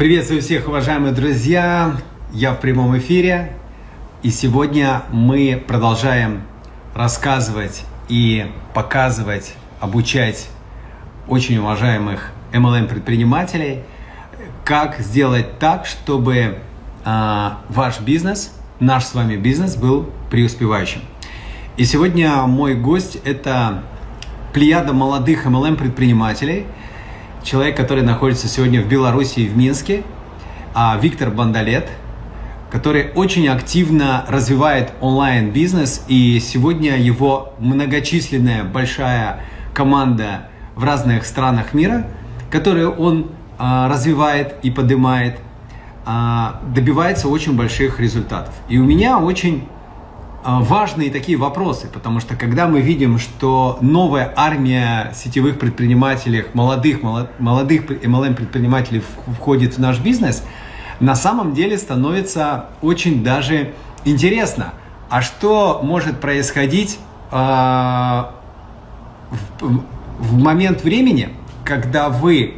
Приветствую всех, уважаемые друзья! Я в прямом эфире, и сегодня мы продолжаем рассказывать и показывать, обучать очень уважаемых MLM-предпринимателей, как сделать так, чтобы э, ваш бизнес, наш с вами бизнес был преуспевающим. И сегодня мой гость – это плеяда молодых MLM-предпринимателей – человек, который находится сегодня в Беларуси и в Минске, а Виктор Бандалет, который очень активно развивает онлайн-бизнес, и сегодня его многочисленная большая команда в разных странах мира, которую он а, развивает и поднимает, а, добивается очень больших результатов. И у меня очень важные такие вопросы, потому что когда мы видим, что новая армия сетевых предпринимателей, молодых, молодых MLM предпринимателей входит в наш бизнес, на самом деле становится очень даже интересно. А что может происходить э, в, в момент времени, когда вы,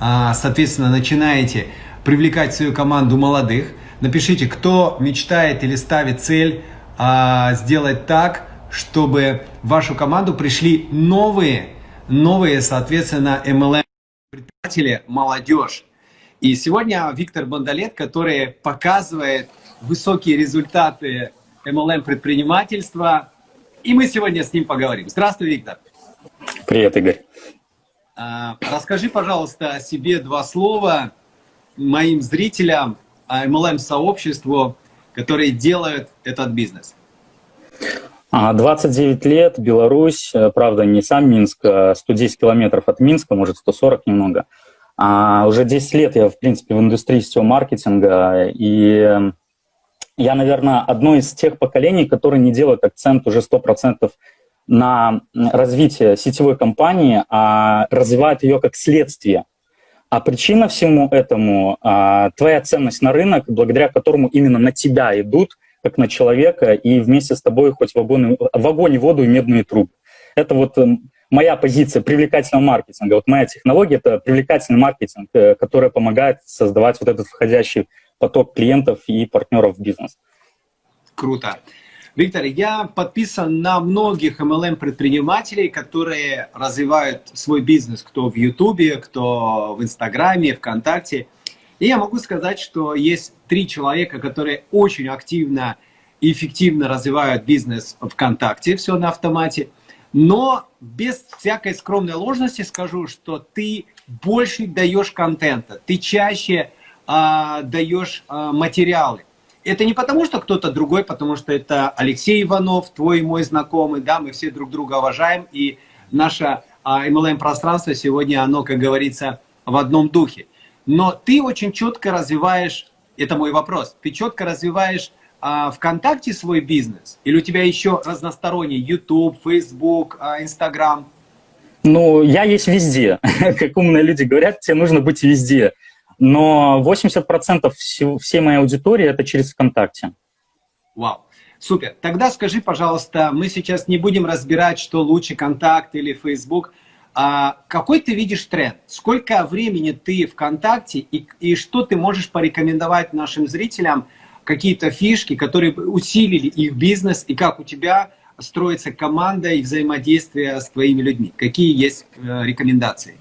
э, соответственно, начинаете привлекать свою команду молодых? Напишите, кто мечтает или ставит цель а, сделать так, чтобы в вашу команду пришли новые, новые, соответственно, MLM предприниматели, молодежь. И сегодня Виктор Бондолет, который показывает высокие результаты MLM предпринимательства, и мы сегодня с ним поговорим. Здравствуй, Виктор. Привет, Игорь. А, расскажи, пожалуйста, о себе два слова моим зрителям, MLM-сообществу, которые делают этот бизнес? 29 а, лет, Беларусь, э, правда, не сам Минск, 110 а километров от Минска, может, 140 немного. А уже 10 лет я, в принципе, в индустрии сетевого маркетинга, и я, наверное, одно из тех поколений, которые не делают акцент уже 100% на развитие сетевой компании, а развивают ее как следствие а причина всему этому а, твоя ценность на рынок, благодаря которому именно на тебя идут, как на человека, и вместе с тобой хоть в огонь, в огонь воду и медные трубы. Это вот эм, моя позиция привлекательного маркетинга. Вот моя технология — это привлекательный маркетинг, э, который помогает создавать вот этот входящий поток клиентов и партнеров в бизнес. Круто. Виктор, я подписан на многих MLM-предпринимателей, которые развивают свой бизнес, кто в Ютубе, кто в Инстаграме, ВКонтакте. И я могу сказать, что есть три человека, которые очень активно и эффективно развивают бизнес ВКонтакте, все на автомате. Но без всякой скромной ложности скажу, что ты больше даешь контента, ты чаще э, даешь э, материалы. Это не потому, что кто-то другой, потому что это Алексей Иванов, твой и мой знакомый, да, мы все друг друга уважаем, и наше а, MLM-пространство сегодня, оно, как говорится, в одном духе. Но ты очень четко развиваешь, это мой вопрос, ты четко развиваешь а, ВКонтакте свой бизнес? Или у тебя еще разносторонний YouTube, Facebook, а, Instagram? Ну, я есть везде. Как умные люди говорят, тебе нужно быть везде но 80% всей моей аудитории это через ВКонтакте. Вау, супер. Тогда скажи, пожалуйста, мы сейчас не будем разбирать, что лучше ВКонтакт или Facebook. А какой ты видишь тренд? Сколько времени ты ВКонтакте и, и что ты можешь порекомендовать нашим зрителям, какие-то фишки, которые усилили их бизнес, и как у тебя строится команда и взаимодействие с твоими людьми? Какие есть э, рекомендации?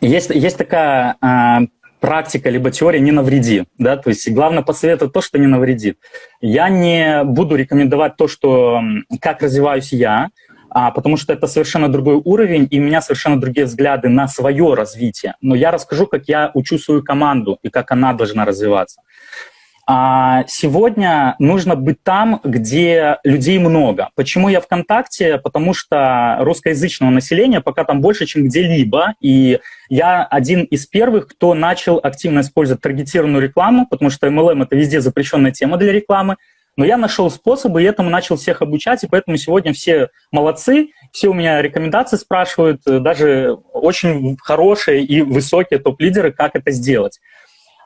Есть, есть такая э, практика либо теория не навреди, да, то есть главное посоветовать то, что не навредит. Я не буду рекомендовать то, что как развиваюсь я, а, потому что это совершенно другой уровень, и у меня совершенно другие взгляды на свое развитие. Но я расскажу, как я учу свою команду и как она должна развиваться. А сегодня нужно быть там, где людей много. Почему я ВКонтакте? Потому что русскоязычного населения пока там больше, чем где-либо. И я один из первых, кто начал активно использовать таргетированную рекламу, потому что MLM — это везде запрещенная тема для рекламы. Но я нашел способы, и этому начал всех обучать, и поэтому сегодня все молодцы, все у меня рекомендации спрашивают, даже очень хорошие и высокие топ-лидеры, как это сделать.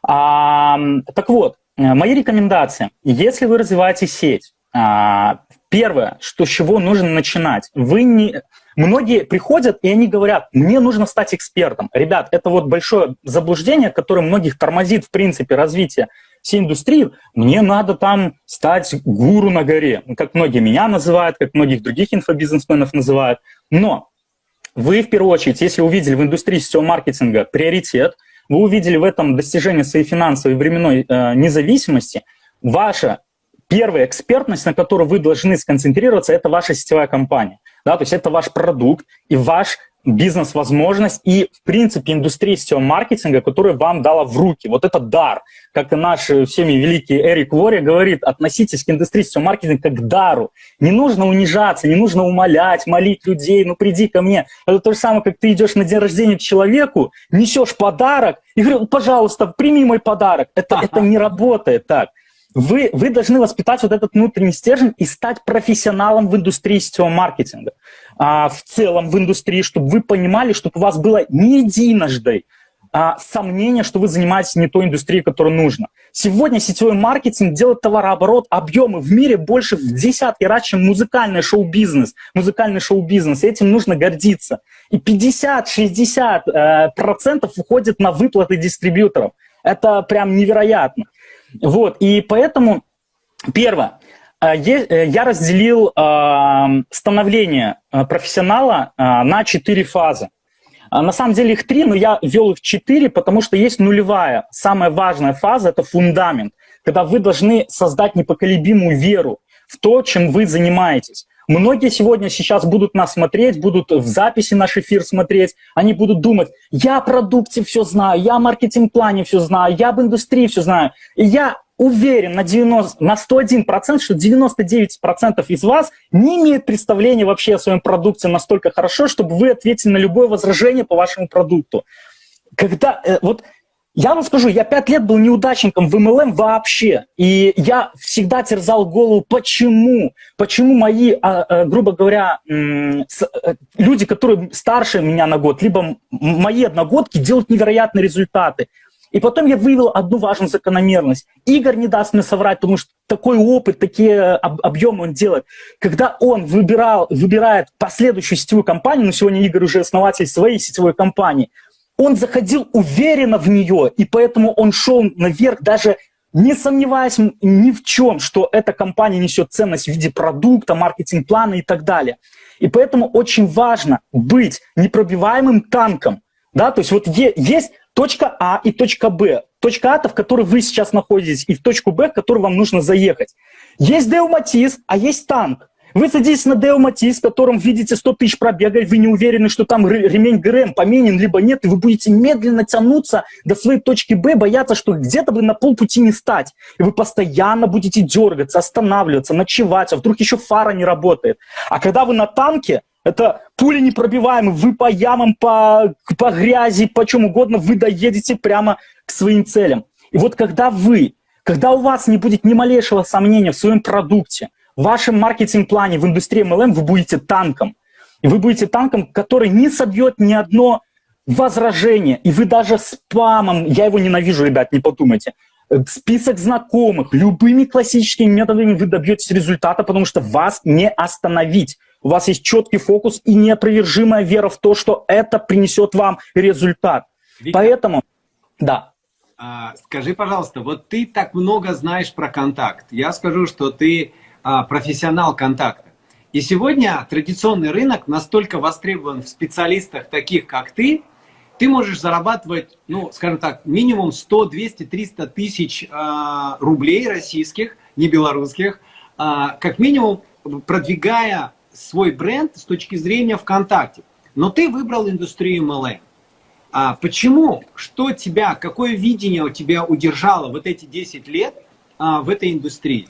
А, так вот, Э, мои рекомендации. Если вы развиваете сеть, а, первое, что с чего нужно начинать. Вы не, Многие приходят, и они говорят, мне нужно стать экспертом. Ребят, это вот большое заблуждение, которое многих тормозит, в принципе, развитие всей индустрии. Мне надо там стать гуру на горе, как многие меня называют, как многих других инфобизнесменов называют. Но вы, в первую очередь, если увидели в индустрии сетевого маркетинга приоритет, вы увидели в этом достижение своей финансовой и временной э, независимости, ваша первая экспертность, на которую вы должны сконцентрироваться, это ваша сетевая компания. Да, то есть это ваш продукт и ваш бизнес-возможность и, в принципе, индустрия сетевого маркетинга, которая вам дала в руки. Вот это дар. Как и наш всеми великий Эрик Вори говорит, относитесь к индустрии сетевого маркетинга как к дару. Не нужно унижаться, не нужно умолять, молить людей, ну приди ко мне. Это то же самое, как ты идешь на день рождения к человеку, несешь подарок и говоришь, пожалуйста, прими мой подарок. Это, это не работает так. Вы, вы должны воспитать вот этот внутренний стержень и стать профессионалом в индустрии сетевого маркетинга. А, в целом в индустрии, чтобы вы понимали, чтобы у вас было не единожды а, сомнение, что вы занимаетесь не той индустрией, которая нужна. Сегодня сетевой маркетинг делает товарооборот, объемы в мире больше в десятки раз, чем музыкальный шоу-бизнес. Музыкальный шоу-бизнес, этим нужно гордиться. И 50-60% э, уходит на выплаты дистрибьюторов. Это прям невероятно. Вот, и поэтому, первое, э, э, я разделил э, становление профессионала на четыре фазы. На самом деле их три, но я ввел их четыре, потому что есть нулевая. Самая важная фаза – это фундамент, когда вы должны создать непоколебимую веру в то, чем вы занимаетесь. Многие сегодня сейчас будут нас смотреть, будут в записи наш эфир смотреть, они будут думать, я о продукте все знаю, я о маркетинг-плане все знаю, я об индустрии все знаю. И я уверен на, 90, на 101%, что 99% из вас не имеют представления вообще о своем продукте настолько хорошо, чтобы вы ответили на любое возражение по вашему продукту. Когда, э, вот я вам скажу, я пять лет был неудачником в MLM вообще, и я всегда терзал голову, почему, почему мои, а, а, грубо говоря, э, люди, которые старше меня на год, либо мои одногодки делают невероятные результаты. И потом я вывел одну важную закономерность. Игорь не даст мне соврать, потому что такой опыт, такие объемы он делает. Когда он выбирал, выбирает последующую сетевую компанию, ну сегодня Игорь уже основатель своей сетевой компании, он заходил уверенно в нее, и поэтому он шел наверх, даже не сомневаясь ни в чем, что эта компания несет ценность в виде продукта, маркетинг-плана и так далее. И поэтому очень важно быть непробиваемым танком. Да? То есть вот есть точка А и точка Б. Точка А, в которой вы сейчас находитесь, и в точку Б, в которую вам нужно заехать. Есть Деуматис, а есть танк. Вы садитесь на Део Матис, в котором видите 100 тысяч пробега, и вы не уверены, что там ремень ГРМ поменен, либо нет, и вы будете медленно тянуться до своей точки Б, бояться, что где-то вы на полпути не стать. И вы постоянно будете дергаться, останавливаться, ночевать, а вдруг еще фара не работает. А когда вы на танке, это пули непробиваемые, вы по ямам, по, по грязи, по чем угодно, вы доедете прямо к своим целям. И вот когда вы, когда у вас не будет ни малейшего сомнения в своем продукте, в вашем маркетинг-плане в индустрии MLM вы будете танком. И вы будете танком, который не собьет ни одно возражение. И вы даже спамом, я его ненавижу, ребят, не подумайте, список знакомых, любыми классическими методами вы добьетесь результата, потому что вас не остановить. У вас есть четкий фокус и неопровержимая вера в то, что это принесет вам результат. Виктор, Поэтому, да. А, скажи, пожалуйста, вот ты так много знаешь про контакт. Я скажу, что ты профессионал контакта. И сегодня традиционный рынок настолько востребован в специалистах таких, как ты, ты можешь зарабатывать, ну, скажем так, минимум 100, 200, 300 тысяч э, рублей российских, не белорусских, э, как минимум продвигая свой бренд с точки зрения ВКонтакте. Но ты выбрал индустрию MLM. А почему? Что тебя, какое видение у тебя удержало вот эти 10 лет а, в этой индустрии?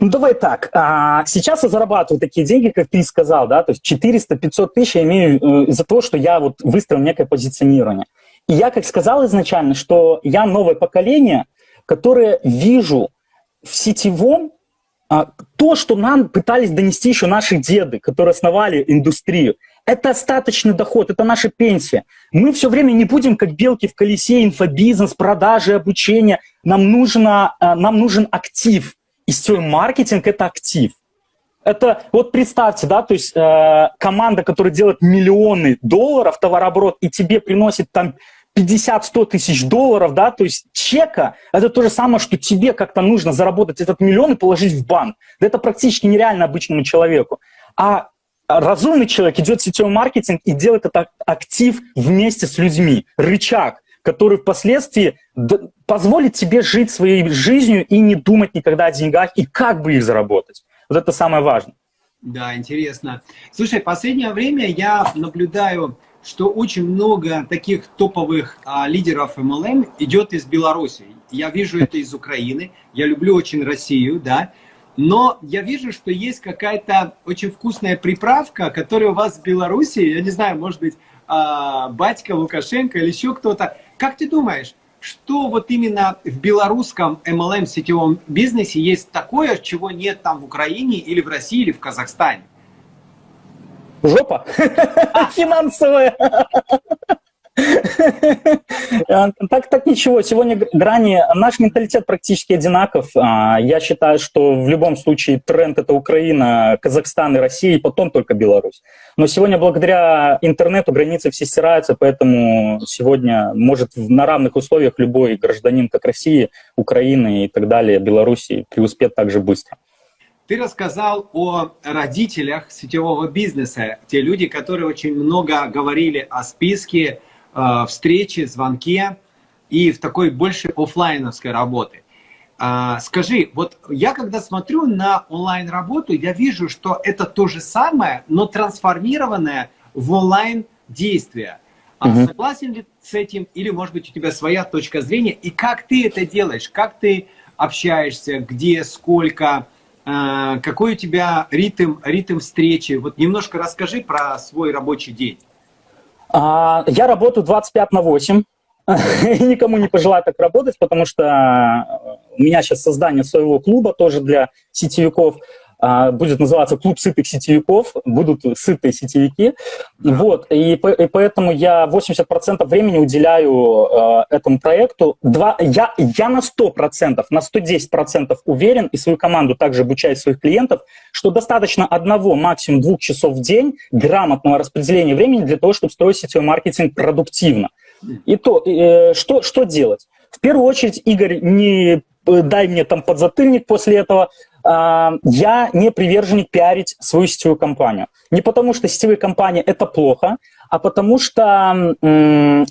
Ну, давай так. А, сейчас я зарабатываю такие деньги, как ты сказал, да, то есть 400-500 тысяч я имею э, из-за того, что я вот выстроил некое позиционирование. И я, как сказал изначально, что я новое поколение, которое вижу в сетевом а, то, что нам пытались донести еще наши деды, которые основали индустрию. Это остаточный доход, это наша пенсия. Мы все время не будем как белки в колесе, инфобизнес, продажи, обучение. Нам, нужно, а, нам нужен актив. И сетевой маркетинг – это актив. Это вот представьте, да, то есть э, команда, которая делает миллионы долларов товарооборот и тебе приносит там 50-100 тысяч долларов, да, то есть чека, это то же самое, что тебе как-то нужно заработать этот миллион и положить в банк. Да это практически нереально обычному человеку. А разумный человек идет в сетевой маркетинг и делает этот актив вместе с людьми, рычаг, который впоследствии позволит тебе жить своей жизнью и не думать никогда о деньгах и как бы их заработать. Вот это самое важное. Да, интересно. Слушай, последнее время я наблюдаю, что очень много таких топовых а, лидеров MLM идет из Беларуси. Я вижу это из Украины. Я люблю очень Россию, да. Но я вижу, что есть какая-то очень вкусная приправка, которая у вас в Беларуси, я не знаю, может быть, а, батька Лукашенко или еще кто-то. Как ты думаешь, что вот именно в белорусском MLM сетевом бизнесе есть такое, чего нет там в Украине или в России или в Казахстане? Жопа финансовая. А, так, так ничего, сегодня грани, наш менталитет практически одинаков. А, я считаю, что в любом случае тренд это Украина, Казахстан и Россия, и потом только Беларусь. Но сегодня благодаря интернету границы все стираются, поэтому сегодня может на равных условиях любой гражданин, как России, Украины и так далее, Беларуси, преуспеть так же быстро. Ты рассказал о родителях сетевого бизнеса, те люди, которые очень много говорили о списке, Э, встрече, звонке и в такой больше офлайновской работы. А, скажи, вот я когда смотрю на онлайн работу, я вижу, что это то же самое, но трансформированное в онлайн действие. Угу. Согласен ли с этим или, может быть, у тебя своя точка зрения? И как ты это делаешь? Как ты общаешься? Где, сколько? Э, какой у тебя ритм, ритм встречи? Вот немножко расскажи про свой рабочий день. А, я работаю 25 на 8. Никому не пожелаю так работать, потому что у меня сейчас создание своего клуба тоже для сетевиков. А, будет называться «Клуб сытых сетевиков», будут сытые сетевики. Вот, и, и поэтому я 80% времени уделяю э, этому проекту. Два, я, я на 100%, на 110% уверен, и свою команду также обучаю своих клиентов, что достаточно одного, максимум двух часов в день грамотного распределения времени для того, чтобы строить сетевой маркетинг продуктивно. И то, э, что, что делать? В первую очередь, Игорь, не дай мне там подзатыльник после этого, я не приверженник пиарить свою сетевую компанию. Не потому, что сетевые компании – это плохо, а потому что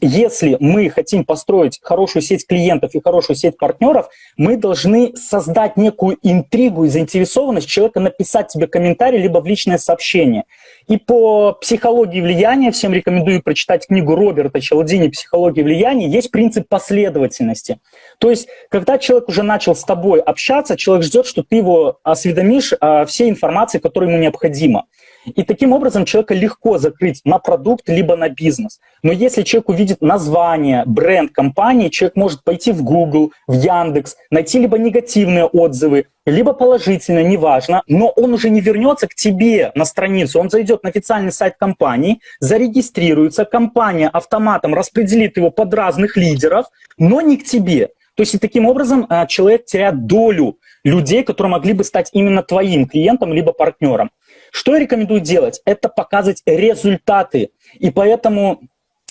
если мы хотим построить хорошую сеть клиентов и хорошую сеть партнеров, мы должны создать некую интригу и заинтересованность человека написать тебе комментарий либо в личное сообщение. И по психологии влияния, всем рекомендую прочитать книгу Роберта Челдини «Психология влияния», есть принцип последовательности. То есть, когда человек уже начал с тобой общаться, человек ждет, что ты его осведомишь о всей информации, которая ему необходима. И таким образом человека легко закрыть на продукт, либо на бизнес. Но если человек увидит название, бренд компании, человек может пойти в Google, в Яндекс, найти либо негативные отзывы, либо положительные, неважно, но он уже не вернется к тебе на страницу, он зайдет на официальный сайт компании, зарегистрируется, компания автоматом распределит его под разных лидеров, но не к тебе. То есть и таким образом а, человек теряет долю людей, которые могли бы стать именно твоим клиентом либо партнером. Что я рекомендую делать? Это показывать результаты. И поэтому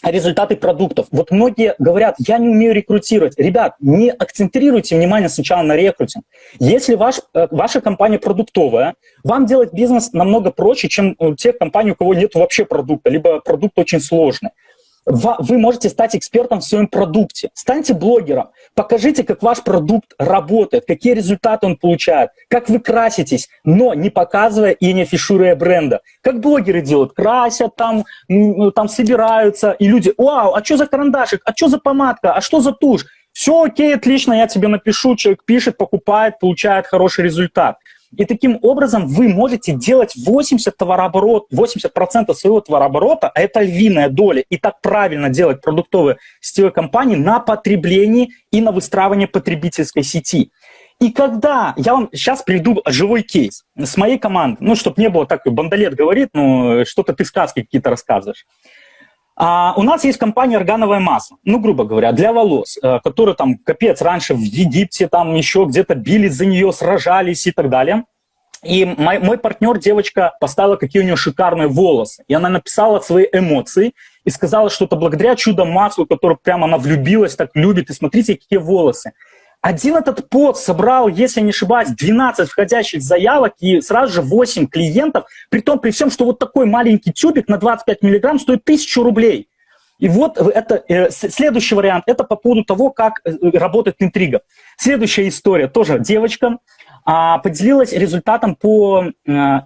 результаты продуктов. Вот многие говорят, я не умею рекрутировать. Ребят, не акцентрируйте внимание сначала на рекрутинг. Если ваш, э, ваша компания продуктовая, вам делать бизнес намного проще, чем у тех компаний, у кого нет вообще продукта, либо продукт очень сложный вы можете стать экспертом в своем продукте. Станьте блогером, покажите, как ваш продукт работает, какие результаты он получает, как вы краситесь, но не показывая и не афишируя бренда. Как блогеры делают, красят там, ну, там собираются, и люди, вау, а что за карандашик, а что за помадка, а что за тушь? Все окей, отлично, я тебе напишу, человек пишет, покупает, получает хороший результат. И таким образом вы можете делать 80 товарооборот, 80% своего товарооборота, а это львиная доля, и так правильно делать продуктовые сетевые компании на потреблении и на выстраивание потребительской сети. И когда, я вам сейчас приведу живой кейс с моей команды, ну, чтобы не было так, бандолет говорит, ну, что-то ты сказки какие-то рассказываешь. А, у нас есть компания «Органовое масло», ну, грубо говоря, для волос, э, которые там, капец, раньше в Египте, там еще где-то бились за нее, сражались и так далее. И мой, мой партнер, девочка, поставила, какие у нее шикарные волосы. И она написала свои эмоции и сказала, что это благодаря чудо-маслу, которое прямо она влюбилась, так любит. И смотрите, какие волосы. Один этот пост собрал, если не ошибаюсь, 12 входящих заявок и сразу же 8 клиентов, при том, при всем, что вот такой маленький тюбик на 25 миллиграмм стоит 1000 рублей. И вот это, э, следующий вариант, это по поводу того, как э, работает интрига. Следующая история, тоже девочка, а, поделилась результатом по... Э,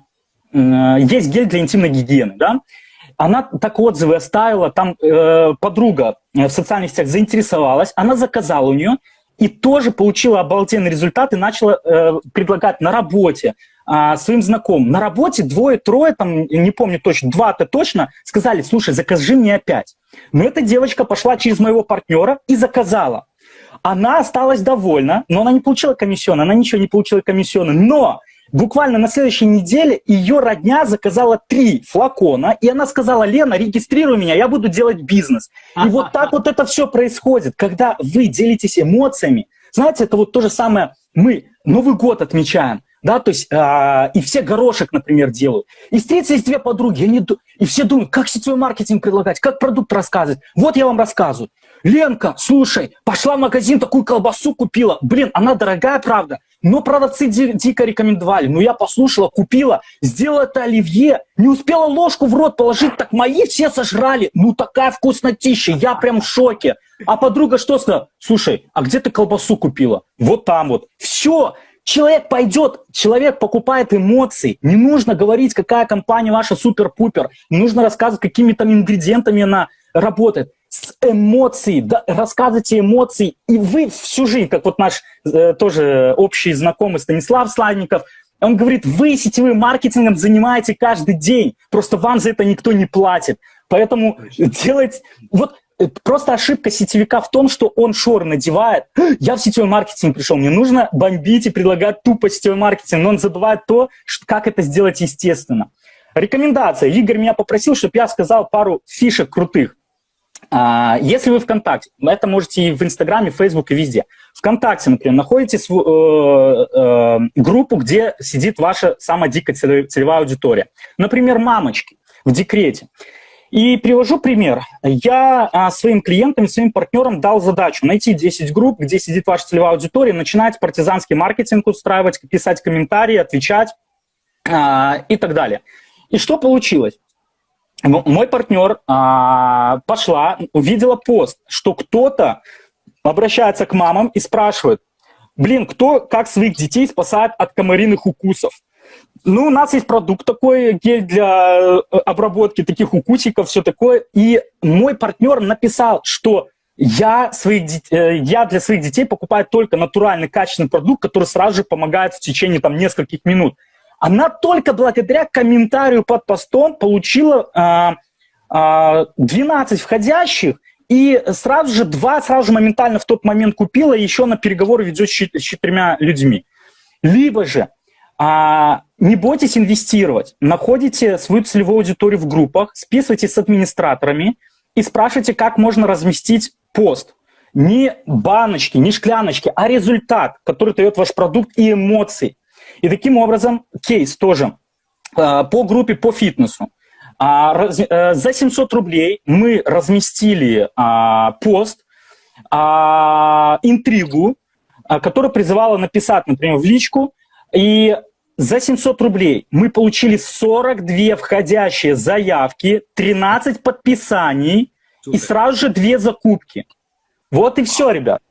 есть гель для интимной гигиены, да? Она так отзывы оставила, там э, подруга в социальных сетях заинтересовалась, она заказала у нее, и тоже получила обалденный результат и начала э, предлагать на работе э, своим знакомым. На работе двое-трое, там, не помню точно, два-то точно, сказали, слушай, закажи мне опять. Но эта девочка пошла через моего партнера и заказала. Она осталась довольна, но она не получила комиссионно, она ничего не получила комиссионно. Но буквально на следующей неделе ее родня заказала три флакона, и она сказала, Лена, регистрируй меня, я буду делать бизнес. И вот так вот это все происходит, когда вы делитесь эмоциями. Знаете, это вот то же самое, мы Новый год отмечаем, да, то есть, э, и все горошек, например, делают. И встретились две подруги, они, и все думают, как сетевой маркетинг предлагать, как продукт рассказывать. Вот я вам рассказываю. Ленка, слушай, пошла в магазин, такую колбасу купила. Блин, она дорогая, правда, но продавцы ди дико рекомендовали. Ну, я послушала, купила, сделала это оливье, не успела ложку в рот положить, так мои все сожрали. Ну, такая вкуснотища, я прям в шоке. А подруга что сказала? Слушай, а где ты колбасу купила? Вот там вот. Все, Человек пойдет, человек покупает эмоции. Не нужно говорить, какая компания ваша супер-пупер. Не нужно рассказывать, какими там ингредиентами она работает. С эмоций, да, рассказывайте эмоции, и вы всю жизнь, как вот наш э, тоже общий знакомый Станислав Славников, он говорит, вы сетевым маркетингом занимаете каждый день, просто вам за это никто не платит. Поэтому делать... Вот Просто ошибка сетевика в том, что он шор надевает. Я в сетевой маркетинг пришел, мне нужно бомбить и предлагать тупо сетевой маркетинг, но он забывает то, как это сделать естественно. Рекомендация. Игорь меня попросил, чтобы я сказал пару фишек крутых. А, если вы ВКонтакте, это можете и в Инстаграме, Фейсбуке, везде. ВКонтакте, например, находите э, э, группу, где сидит ваша самая дикая целевая аудитория. Например, мамочки в декрете. И привожу пример. Я а, своим клиентам своим партнерам дал задачу найти 10 групп, где сидит ваша целевая аудитория, начинать партизанский маркетинг устраивать, писать комментарии, отвечать а, и так далее. И что получилось? Мой партнер а, пошла, увидела пост, что кто-то обращается к мамам и спрашивает, блин, кто как своих детей спасает от комариных укусов? Ну, у нас есть продукт такой, гель для э, обработки таких укусиков, все такое. И мой партнер написал, что я, своих, э, я для своих детей покупаю только натуральный, качественный продукт, который сразу же помогает в течение там, нескольких минут. Она только благодаря комментарию под постом получила а, а, 12 входящих, и сразу же два, сразу же моментально в тот момент купила, еще на переговоры ведет с четырьмя людьми. Либо же а, не бойтесь инвестировать. Находите свою целевую аудиторию в группах, списывайтесь с администраторами и спрашивайте, как можно разместить пост. Не баночки, не шкляночки, а результат, который дает ваш продукт и эмоции. И таким образом, кейс тоже а, по группе по фитнесу. А, а, за 700 рублей мы разместили а, пост, интригу, которая призывала написать, например, в личку, и за 700 рублей мы получили 42 входящие заявки, 13 подписаний Супер. и сразу же две закупки. Вот и все, ребят.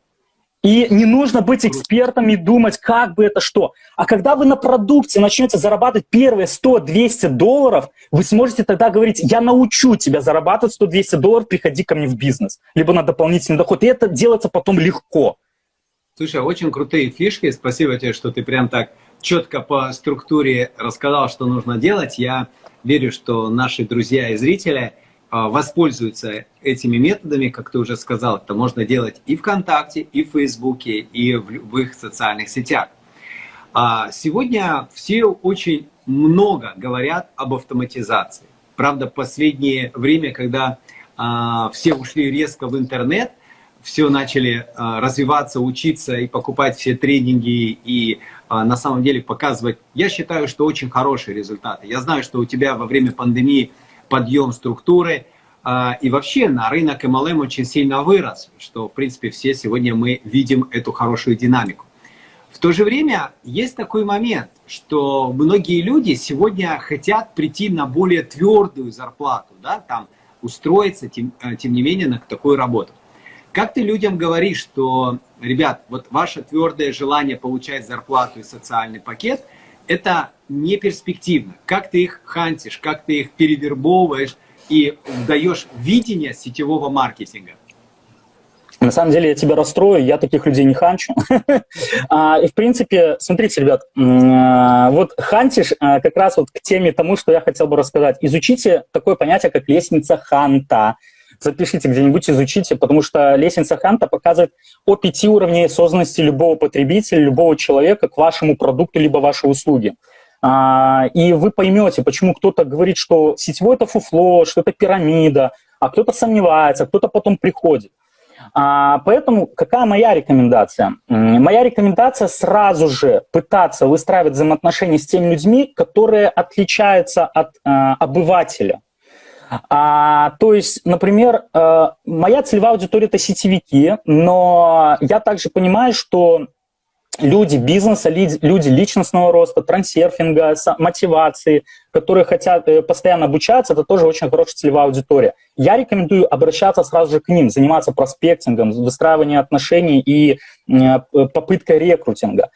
И не нужно быть экспертом и думать, как бы это что. А когда вы на продукте начнете зарабатывать первые 100-200 долларов, вы сможете тогда говорить, я научу тебя зарабатывать 100-200 долларов, приходи ко мне в бизнес. Либо на дополнительный доход. И это делается потом легко. Слушай, очень крутые фишки. Спасибо тебе, что ты прям так четко по структуре рассказал, что нужно делать. Я верю, что наши друзья и зрители воспользуются этими методами, как ты уже сказал, это можно делать и ВКонтакте, и в Фейсбуке, и в любых социальных сетях. А, сегодня все очень много говорят об автоматизации. Правда, последнее время, когда а, все ушли резко в интернет, все начали развиваться, учиться и покупать все тренинги и на самом деле показывать, я считаю, что очень хорошие результаты. Я знаю, что у тебя во время пандемии подъем структуры, и вообще на рынок MLM очень сильно вырос, что в принципе все сегодня мы видим эту хорошую динамику. В то же время есть такой момент, что многие люди сегодня хотят прийти на более твердую зарплату, да, там устроиться, тем, э, тем не менее, на такую работу. Как ты людям говоришь, что, ребят, вот ваше твердое желание получать зарплату и социальный пакет, это не перспективно. Как ты их хантишь, как ты их перевербовываешь и даешь видение сетевого маркетинга? На самом деле я тебя расстрою, я таких людей не ханчу. А, и в принципе, смотрите, ребят, а, вот хантишь а, как раз вот к теме тому, что я хотел бы рассказать. Изучите такое понятие, как лестница ханта. Запишите где-нибудь, изучите, потому что лестница Ханта показывает о пяти уровнях осознанности любого потребителя, любого человека к вашему продукту либо вашей услуге. И вы поймете, почему кто-то говорит, что сетевой это фуфло, что это пирамида, а кто-то сомневается, кто-то потом приходит. А, поэтому какая моя рекомендация? Моя рекомендация сразу же пытаться выстраивать взаимоотношения с теми людьми, которые отличаются от а, обывателя. А, то есть, например, а, моя целевая аудитория – это сетевики, но я также понимаю, что люди бизнеса, люди личностного роста, трансерфинга, мотивации, которые хотят э, постоянно обучаться, это тоже очень хорошая целевая аудитория. Я рекомендую обращаться сразу же к ним, заниматься проспектингом, выстраиванием отношений и э, попыткой рекрутинга.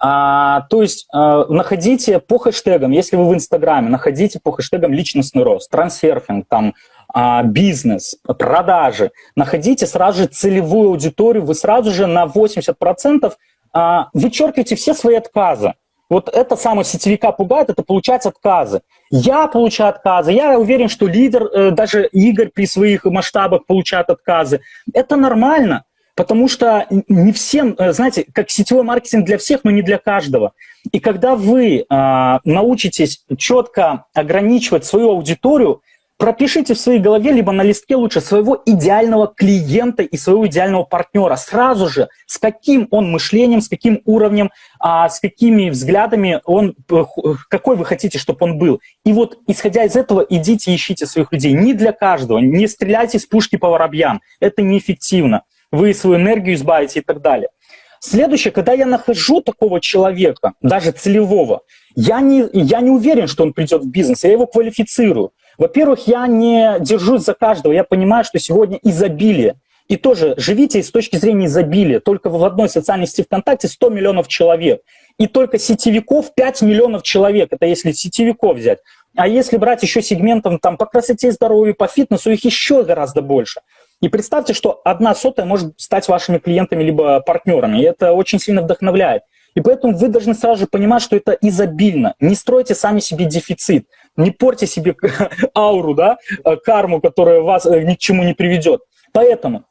А, то есть а, находите по хэштегам, если вы в Инстаграме, находите по хэштегам личностный рост, трансерфинг, там, а, бизнес, продажи. Находите сразу же целевую аудиторию, вы сразу же на 80% а, вычеркивайте все свои отказы. Вот это самое сетевика пугает, это получать отказы. Я получаю отказы, я уверен, что лидер, э, даже Игорь при своих масштабах получает отказы. Это нормально, потому что не всем, э, знаете, как сетевой маркетинг для всех, но не для каждого. И когда вы а, научитесь четко ограничивать свою аудиторию, пропишите в своей голове, либо на листке лучше, своего идеального клиента и своего идеального партнера. Сразу же, с каким он мышлением, с каким уровнем, а, с какими взглядами он, э, какой вы хотите, чтобы он был. И вот, исходя из этого, идите ищите своих людей. Не для каждого, не стреляйте с пушки по воробьям. Это неэффективно. Вы свою энергию избавите и так далее. Следующее, когда я нахожу такого человека, даже целевого, я не, я не уверен, что он придет в бизнес, я его квалифицирую. Во-первых, я не держусь за каждого, я понимаю, что сегодня изобилие. И тоже живите с точки зрения изобилия. Только в одной социальной сети ВКонтакте 100 миллионов человек. И только сетевиков 5 миллионов человек. Это если сетевиков взять. А если брать еще сегментом там, по красоте, здоровью, по фитнесу, их еще гораздо больше. И представьте, что одна сотая может стать вашими клиентами либо партнерами. И это очень сильно вдохновляет. И поэтому вы должны сразу же понимать, что это изобильно. Не стройте сами себе дефицит. Не порьте себе ауру, да, э, карму, которая вас э, ни к чему не приведет. Поэтому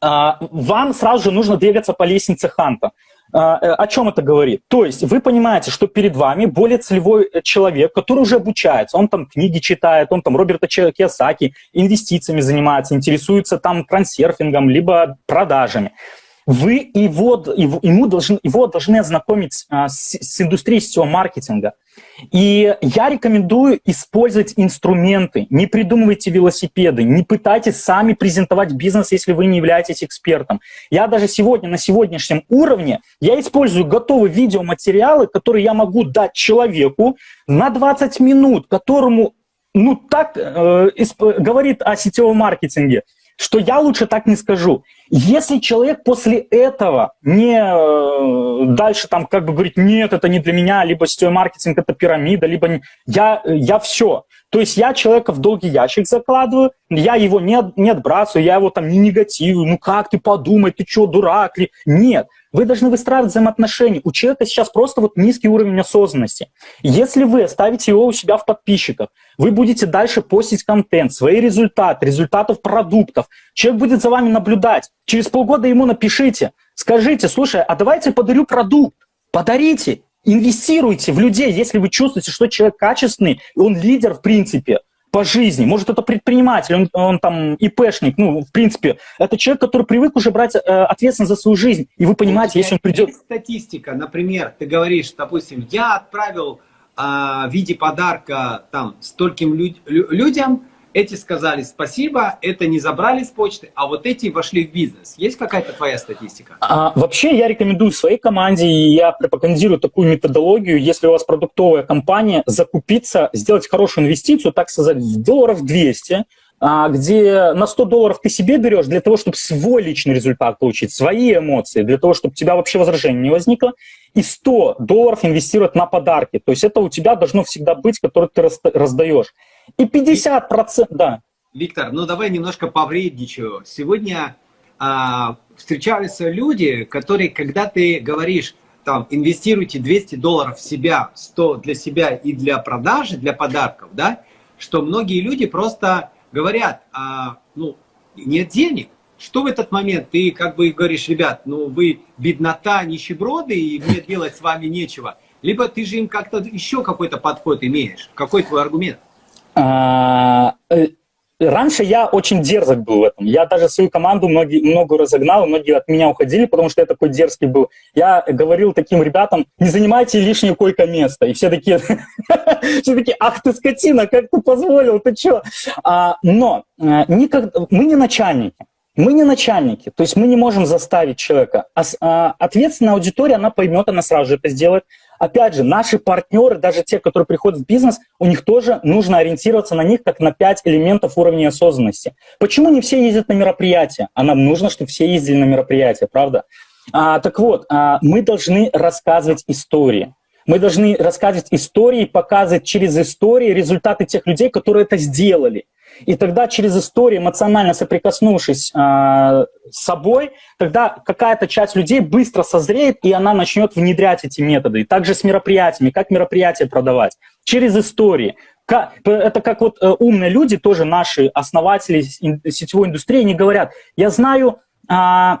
а, вам сразу же нужно двигаться по лестнице Ханта. А, э, о чем это говорит? То есть вы понимаете, что перед вами более целевой человек, который уже обучается, он там книги читает, он там Роберта Киосаки, инвестициями занимается, интересуется там трансерфингом, либо продажами вы его, его, ему должны, его должны ознакомить а, с, с индустрией сетевого маркетинга. И я рекомендую использовать инструменты. Не придумывайте велосипеды, не пытайтесь сами презентовать бизнес, если вы не являетесь экспертом. Я даже сегодня, на сегодняшнем уровне, я использую готовые видеоматериалы, которые я могу дать человеку на 20 минут, которому ну, так э, говорит о сетевом маркетинге что я лучше так не скажу. Если человек после этого не э, дальше там как бы говорит, нет, это не для меня, либо сетевой маркетинг это пирамида, либо не... я, я все. То есть я человека в долгий ящик закладываю, я его не, не отбрасываю, я его там не негативую, ну как ты подумай, ты что, дурак ли? Нет, вы должны выстраивать взаимоотношения. У человека сейчас просто вот низкий уровень осознанности. Если вы оставите его у себя в подписчиках, вы будете дальше постить контент, свои результаты, результатов продуктов. Человек будет за вами наблюдать. Через полгода ему напишите, скажите, слушай, а давайте подарю продукт. Подарите, инвестируйте в людей, если вы чувствуете, что человек качественный, он лидер в принципе. по жизни. Может, это предприниматель, он, он там ИПшник, ну, в принципе, это человек, который привык уже брать э, ответственность за свою жизнь. И вы понимаете, если он придет... Есть статистика, например, ты говоришь, допустим, я отправил э, в виде подарка там стольким люд людям, эти сказали спасибо, это не забрали с почты, а вот эти вошли в бизнес. Есть какая-то твоя статистика? А, вообще я рекомендую своей команде, и я пропагандирую такую методологию, если у вас продуктовая компания, закупиться, сделать хорошую инвестицию, так сказать, в долларов 200, а, где на 100 долларов ты себе берешь для того, чтобы свой личный результат получить, свои эмоции, для того, чтобы у тебя вообще возражений не возникло, и 100 долларов инвестировать на подарки. То есть это у тебя должно всегда быть, который ты раздаешь. И 50%, да. Виктор, ну давай немножко повредничаю. Сегодня а, встречаются люди, которые, когда ты говоришь, там, инвестируйте 200 долларов в себя, 100 для себя и для продажи, для подарков, да, что многие люди просто говорят, а, ну, нет денег. Что в этот момент? Ты как бы говоришь, ребят, ну вы беднота, нищеброды, и мне делать с вами нечего. Либо ты же им как-то еще какой-то подход имеешь. Какой твой аргумент? А, э, раньше я очень дерзок был в этом. Я даже свою команду многие, много разогнал, многие от меня уходили, потому что я такой дерзкий был. Я говорил таким ребятам, не занимайте лишнее койко-место. И все такие, все такие, ах ты скотина, как ты позволил, ты что? А, но э, мы не начальники. Мы не начальники, то есть мы не можем заставить человека. А, ответственная аудитория, она поймет, она сразу же это сделает. Опять же, наши партнеры, даже те, которые приходят в бизнес, у них тоже нужно ориентироваться на них как на пять элементов уровня осознанности. Почему не все ездят на мероприятия? А нам нужно, чтобы все ездили на мероприятия, правда? А, так вот, а, мы должны рассказывать истории. Мы должны рассказывать истории, показывать через истории результаты тех людей, которые это сделали. И тогда через историю, эмоционально соприкоснувшись э, с собой, тогда какая-то часть людей быстро созреет, и она начнет внедрять эти методы. И также с мероприятиями, как мероприятия продавать. Через истории. Это как вот э, умные люди, тоже наши основатели сетевой индустрии, они говорят, я знаю... Э,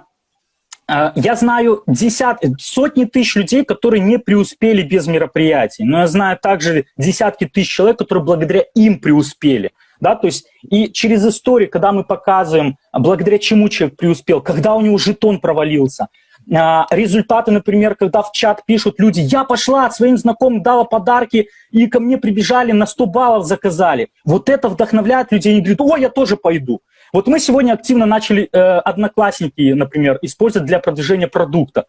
я знаю десят, сотни тысяч людей, которые не преуспели без мероприятий, но я знаю также десятки тысяч человек, которые благодаря им преуспели да, то есть и через историю, когда мы показываем, благодаря чему человек преуспел, когда у него жетон провалился, а, результаты, например, когда в чат пишут люди, я пошла своим знакомым, дала подарки, и ко мне прибежали, на 100 баллов заказали. Вот это вдохновляет людей, они говорят, о, я тоже пойду. Вот мы сегодня активно начали э, одноклассники, например, использовать для продвижения продукта.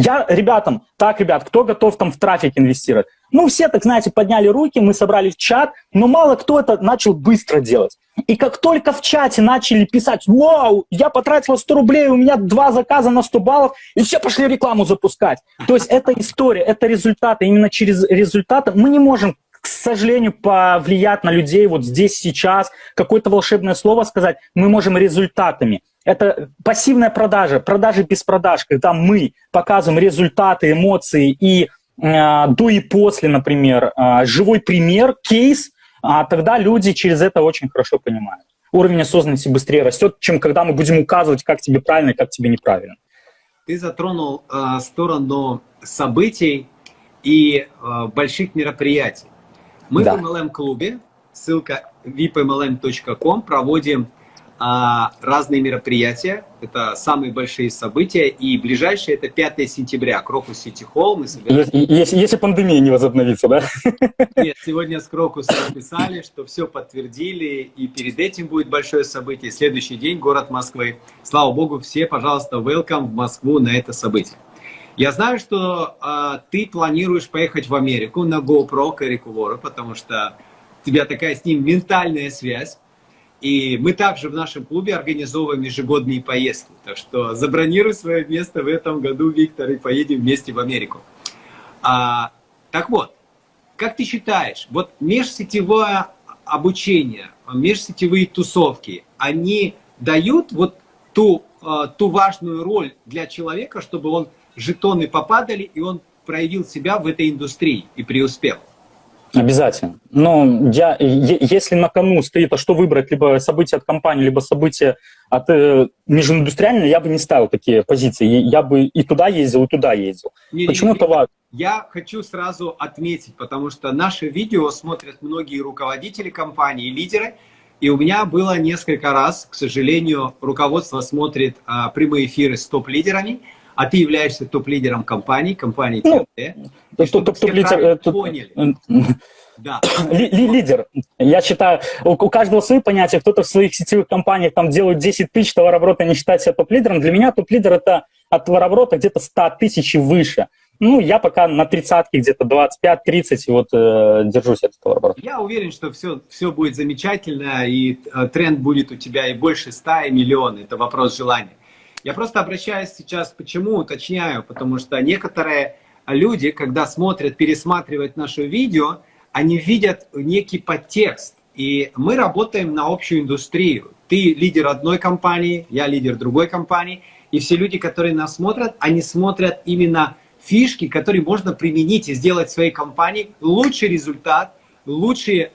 Я ребятам, так, ребят, кто готов там в трафик инвестировать? Ну, все, так знаете, подняли руки, мы собрали в чат, но мало кто это начал быстро делать. И как только в чате начали писать, вау, я потратила 100 рублей, у меня два заказа на 100 баллов, и все пошли рекламу запускать. То есть это история, это результаты. Именно через результаты мы не можем сожалению, повлиять на людей вот здесь, сейчас, какое-то волшебное слово сказать, мы можем результатами. Это пассивная продажа, продажи без продаж, когда мы показываем результаты, эмоции и э, до и после, например, э, живой пример, кейс, а тогда люди через это очень хорошо понимают. Уровень осознанности быстрее растет, чем когда мы будем указывать, как тебе правильно как тебе неправильно. Ты затронул э, сторону событий и э, больших мероприятий. Мы да. в MLM-клубе, ссылка vipmlm.com, проводим а, разные мероприятия. Это самые большие события. И ближайшее это 5 сентября, Крокус Сити Холл. Мы если, если пандемия не возобновится, да? Нет, сегодня с Крокусом написали, что все подтвердили. И перед этим будет большое событие. Следующий день, город Москвы. Слава Богу, все, пожалуйста, welcome в Москву на это событие. Я знаю, что э, ты планируешь поехать в Америку на GoPro к Эрику Вору, потому что у тебя такая с ним ментальная связь. И мы также в нашем клубе организовываем ежегодные поездки. Так что забронируй свое место в этом году, Виктор, и поедем вместе в Америку. А, так вот, как ты считаешь, вот межсетевое обучение, межсетевые тусовки, они дают вот ту, а, ту важную роль для человека, чтобы он жетоны попадали, и он проявил себя в этой индустрии и преуспел? Обязательно. Но я, если на кону стоит, а что выбрать, либо события от компании, либо события от э, межиндустриальной, я бы не ставил такие позиции. Я бы и туда ездил, и туда ездил. Не, Почему это важно? Я хочу сразу отметить, потому что наши видео смотрят многие руководители компании, лидеры, и у меня было несколько раз, к сожалению, руководство смотрит а, прямые эфиры с топ-лидерами, а ты являешься топ-лидером компании, компании ну, ТМТ. Топ-лидер... Э, поняли. Да. Лидер. Я считаю, у, у каждого свои понятия. Кто-то в своих сетевых компаниях там делает 10 тысяч товарооборота, не считает себя топ-лидером. Для меня топ-лидер – это от товарооборота где-то 100 тысяч и выше. Ну, я пока на тридцатке где-то 25-30 вот э, держусь от этого оборота. Я уверен, что все, все будет замечательно, и э, тренд будет у тебя и больше 100, и миллион. Это вопрос желания. Я просто обращаюсь сейчас, почему уточняю, потому что некоторые люди, когда смотрят, пересматривают наше видео, они видят некий подтекст. И мы работаем на общую индустрию. Ты лидер одной компании, я лидер другой компании. И все люди, которые нас смотрят, они смотрят именно фишки, которые можно применить и сделать в своей компании лучший результат, лучший э,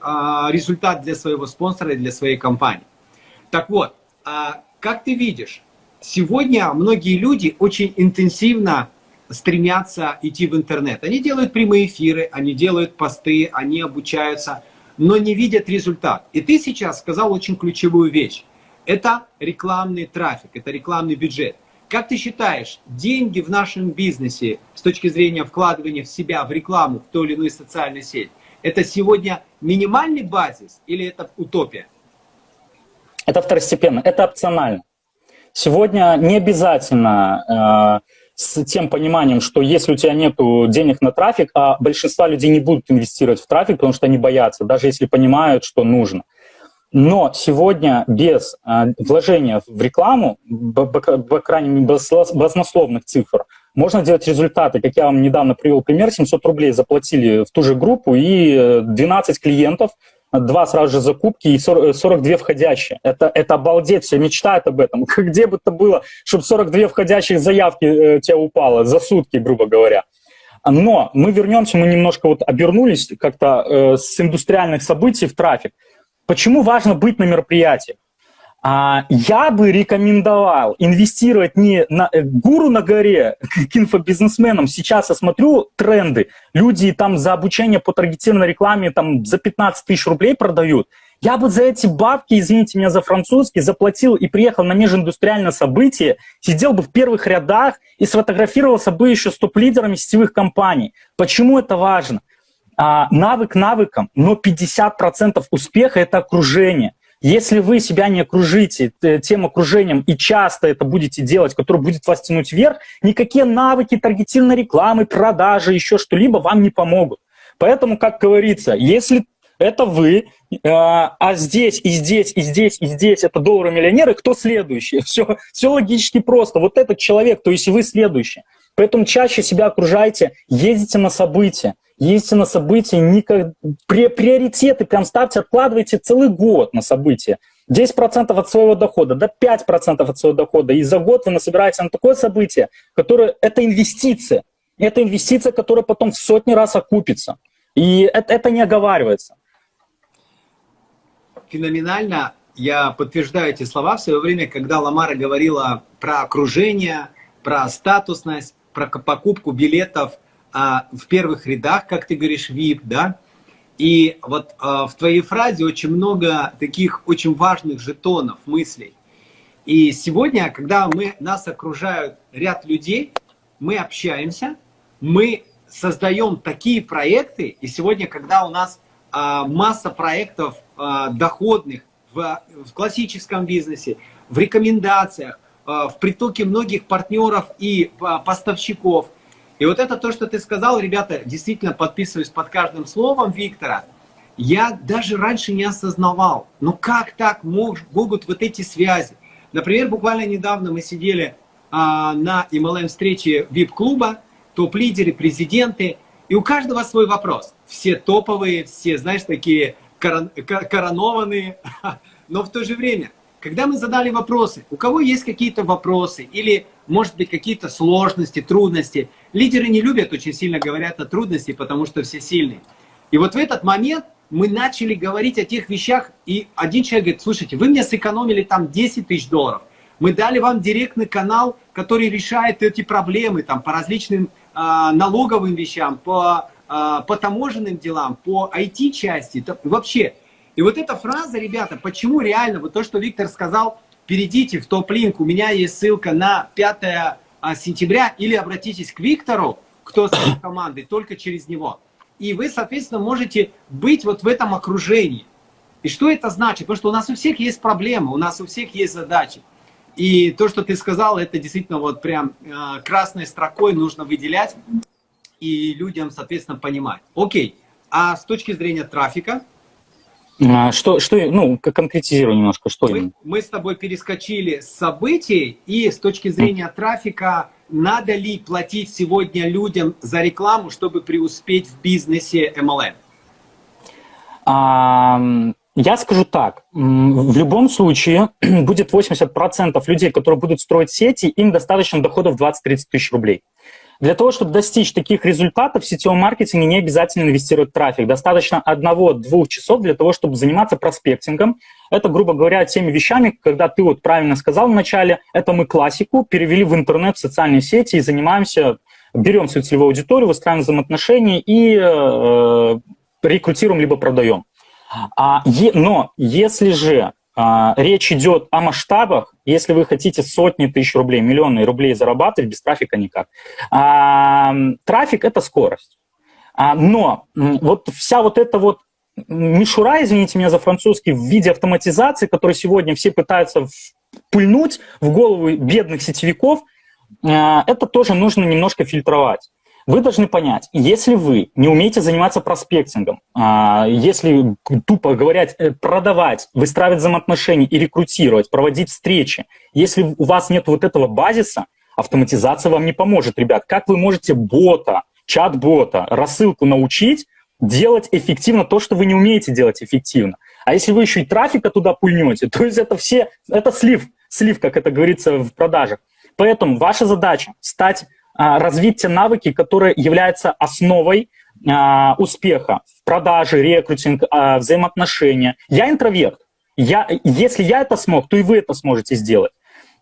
результат для своего спонсора и для своей компании. Так вот, э, как ты видишь, сегодня многие люди очень интенсивно стремятся идти в интернет. Они делают прямые эфиры, они делают посты, они обучаются, но не видят результат. И ты сейчас сказал очень ключевую вещь. Это рекламный трафик, это рекламный бюджет. Как ты считаешь, деньги в нашем бизнесе с точки зрения вкладывания в себя, в рекламу, в ту или иную социальную сеть, это сегодня минимальный базис или это утопия? Это второстепенно, это опционально. Сегодня не обязательно э, с тем пониманием, что если у тебя нет денег на трафик, а большинство людей не будут инвестировать в трафик, потому что они боятся, даже если понимают, что нужно. Но сегодня без э, вложения в рекламу, по крайней мере, баснословных цифр, можно делать результаты. Как я вам недавно привел пример, 700 рублей заплатили в ту же группу и 12 клиентов, два сразу же закупки и 40, 42 входящие. Это, это обалдеть, все мечтают об этом. Где бы это было, чтобы 42 входящих заявки э, тебе упало за сутки, грубо говоря. Но мы вернемся, мы немножко вот обернулись как-то э, с индустриальных событий в трафик. Почему важно быть на мероприятии? А, я бы рекомендовал инвестировать не на э, гуру на горе к инфобизнесменам. Сейчас я смотрю тренды. Люди там за обучение по таргетированной рекламе там за 15 тысяч рублей продают. Я бы за эти бабки, извините меня за французский, заплатил и приехал на межиндустриальное событие, сидел бы в первых рядах и сфотографировался бы еще с топ-лидерами сетевых компаний. Почему это важно? а, навык навыком, но 50% успеха – это окружение. Если вы себя не окружите тем окружением и часто это будете делать, которое будет вас тянуть вверх, никакие навыки таргетированной рекламы, продажи, еще что-либо вам не помогут. Поэтому, как говорится, если это вы, а, а здесь, и здесь, и здесь, и здесь это доллары-миллионеры, кто следующий? Все, все логически просто. Вот этот человек, то есть вы следующий. Поэтому чаще себя окружайте, ездите на события, ездите на события, никак... приоритеты прям ставьте, откладывайте целый год на события. 10% от своего дохода, до 5% от своего дохода. И за год вы насобираете на такое событие, которое это инвестиция. Это инвестиция, которая потом в сотни раз окупится. И это, это не оговаривается. Феноменально. Я подтверждаю эти слова в свое время, когда Ламара говорила про окружение, про статусность, про покупку билетов а, в первых рядах, как ты говоришь, VIP, да? И вот а, в твоей фразе очень много таких очень важных жетонов, мыслей. И сегодня, когда мы, нас окружают ряд людей, мы общаемся, мы создаем такие проекты, и сегодня, когда у нас а, масса проектов а, доходных в, в классическом бизнесе, в рекомендациях, в притоке многих партнеров и а, поставщиков. И вот это то, что ты сказал, ребята, действительно подписываюсь под каждым словом Виктора. Я даже раньше не осознавал, ну как так могут вот эти связи. Например, буквально недавно мы сидели а, на MLM-встрече VIP-клуба, топ-лидеры, президенты, и у каждого свой вопрос. Все топовые, все, знаешь, такие корон, коронованные, но в то же время – когда мы задали вопросы, у кого есть какие-то вопросы или, может быть, какие-то сложности, трудности, лидеры не любят, очень сильно говорят о трудности, потому что все сильные. И вот в этот момент мы начали говорить о тех вещах, и один человек говорит, слушайте, вы мне сэкономили там 10 тысяч долларов, мы дали вам директный канал, который решает эти проблемы там, по различным э, налоговым вещам, по, э, по таможенным делам, по IT-части, вообще. И вот эта фраза, ребята, почему реально, вот то, что Виктор сказал, перейдите в топ-линк, у меня есть ссылка на 5 а, сентября, или обратитесь к Виктору, кто с командой, только через него. И вы, соответственно, можете быть вот в этом окружении. И что это значит? Потому что у нас у всех есть проблемы, у нас у всех есть задачи. И то, что ты сказал, это действительно вот прям э, красной строкой нужно выделять и людям, соответственно, понимать. Окей, а с точки зрения трафика? А, что, что, ну, конкретизируй немножко, что мы, мы с тобой перескочили с событий, и с точки зрения трафика, надо ли платить сегодня людям за рекламу, чтобы преуспеть в бизнесе MLM? А, я скажу так, в любом случае будет 80% людей, которые будут строить сети, им достаточно доходов 20-30 тысяч рублей. Для того, чтобы достичь таких результатов в сетевом маркетинге, не обязательно инвестировать трафик. Достаточно одного-двух часов для того, чтобы заниматься проспектингом. Это, грубо говоря, теми вещами, когда ты вот правильно сказал вначале, это мы классику перевели в интернет, в социальные сети и занимаемся, берем свою целевую аудиторию, выстраиваем взаимоотношения и э, рекрутируем либо продаем. А, е, но если же речь идет о масштабах, если вы хотите сотни тысяч рублей, миллионы рублей зарабатывать, без трафика никак. А, трафик – это скорость. А, но вот вся вот эта вот мишура, извините меня за французский, в виде автоматизации, которую сегодня все пытаются пыльнуть в голову бедных сетевиков, а, это тоже нужно немножко фильтровать. Вы должны понять, если вы не умеете заниматься проспектингом, а, если, тупо говоря, э, продавать, выстраивать взаимоотношения и рекрутировать, проводить встречи, если у вас нет вот этого базиса, автоматизация вам не поможет, ребят. Как вы можете бота, чат-бота, рассылку научить делать эффективно то, что вы не умеете делать эффективно? А если вы еще и трафика туда пульнете, то есть это все, это слив, слив, как это говорится в продажах. Поэтому ваша задача стать развить те навыки, которые являются основой а, успеха в продаже, рекрутинг, а, взаимоотношения. Я интроверт. Я, если я это смог, то и вы это сможете сделать.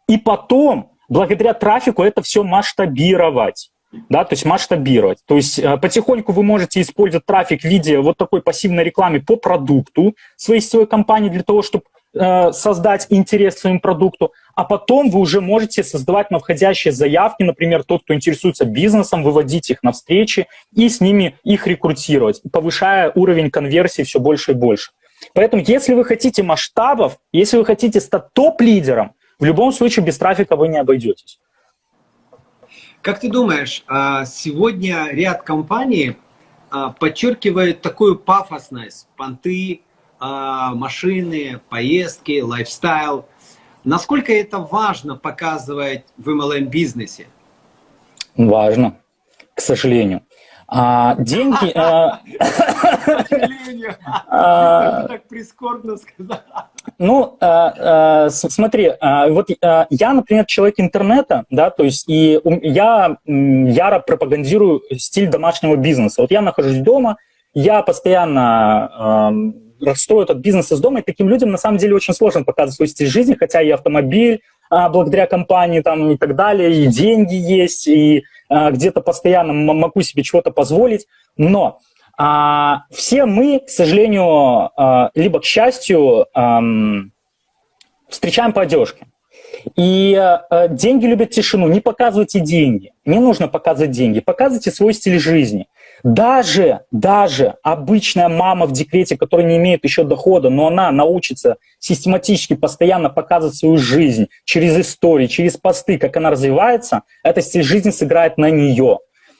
И потом, благодаря трафику, это все масштабировать. Да, то есть масштабировать. То есть потихоньку вы можете использовать трафик в виде вот такой пассивной рекламы по продукту своей сетевой компании для того, чтобы создать интерес к своему продукту, а потом вы уже можете создавать на входящие заявки, например, тот, кто интересуется бизнесом, выводить их на встречи и с ними их рекрутировать, повышая уровень конверсии все больше и больше. Поэтому, если вы хотите масштабов, если вы хотите стать топ-лидером, в любом случае без трафика вы не обойдетесь. Как ты думаешь, а, сегодня ряд компаний а, подчеркивает такую пафосность, понты, машины, поездки, лайфстайл. Насколько это важно показывать в MLM-бизнесе? Важно, к сожалению. А, деньги... А, к сожалению. А, так прискорбно сказал. Ну, смотри, вот я, например, человек интернета, да, то есть и я яро пропагандирую стиль домашнего бизнеса. Вот я нахожусь дома, я постоянно строю этот бизнес из дома, и таким людям на самом деле очень сложно показывать свой стиль жизни, хотя и автомобиль а, благодаря компании там, и так далее, и деньги есть, и а, где-то постоянно могу себе чего-то позволить, но а, все мы, к сожалению, а, либо к счастью, а, встречаем по одежке. И э, деньги любят тишину. Не показывайте деньги. Не нужно показывать деньги. Показывайте свой стиль жизни. Даже, даже обычная мама в декрете, которая не имеет еще дохода, но она научится систематически постоянно показывать свою жизнь через истории, через посты, как она развивается, эта стиль жизни сыграет на нее.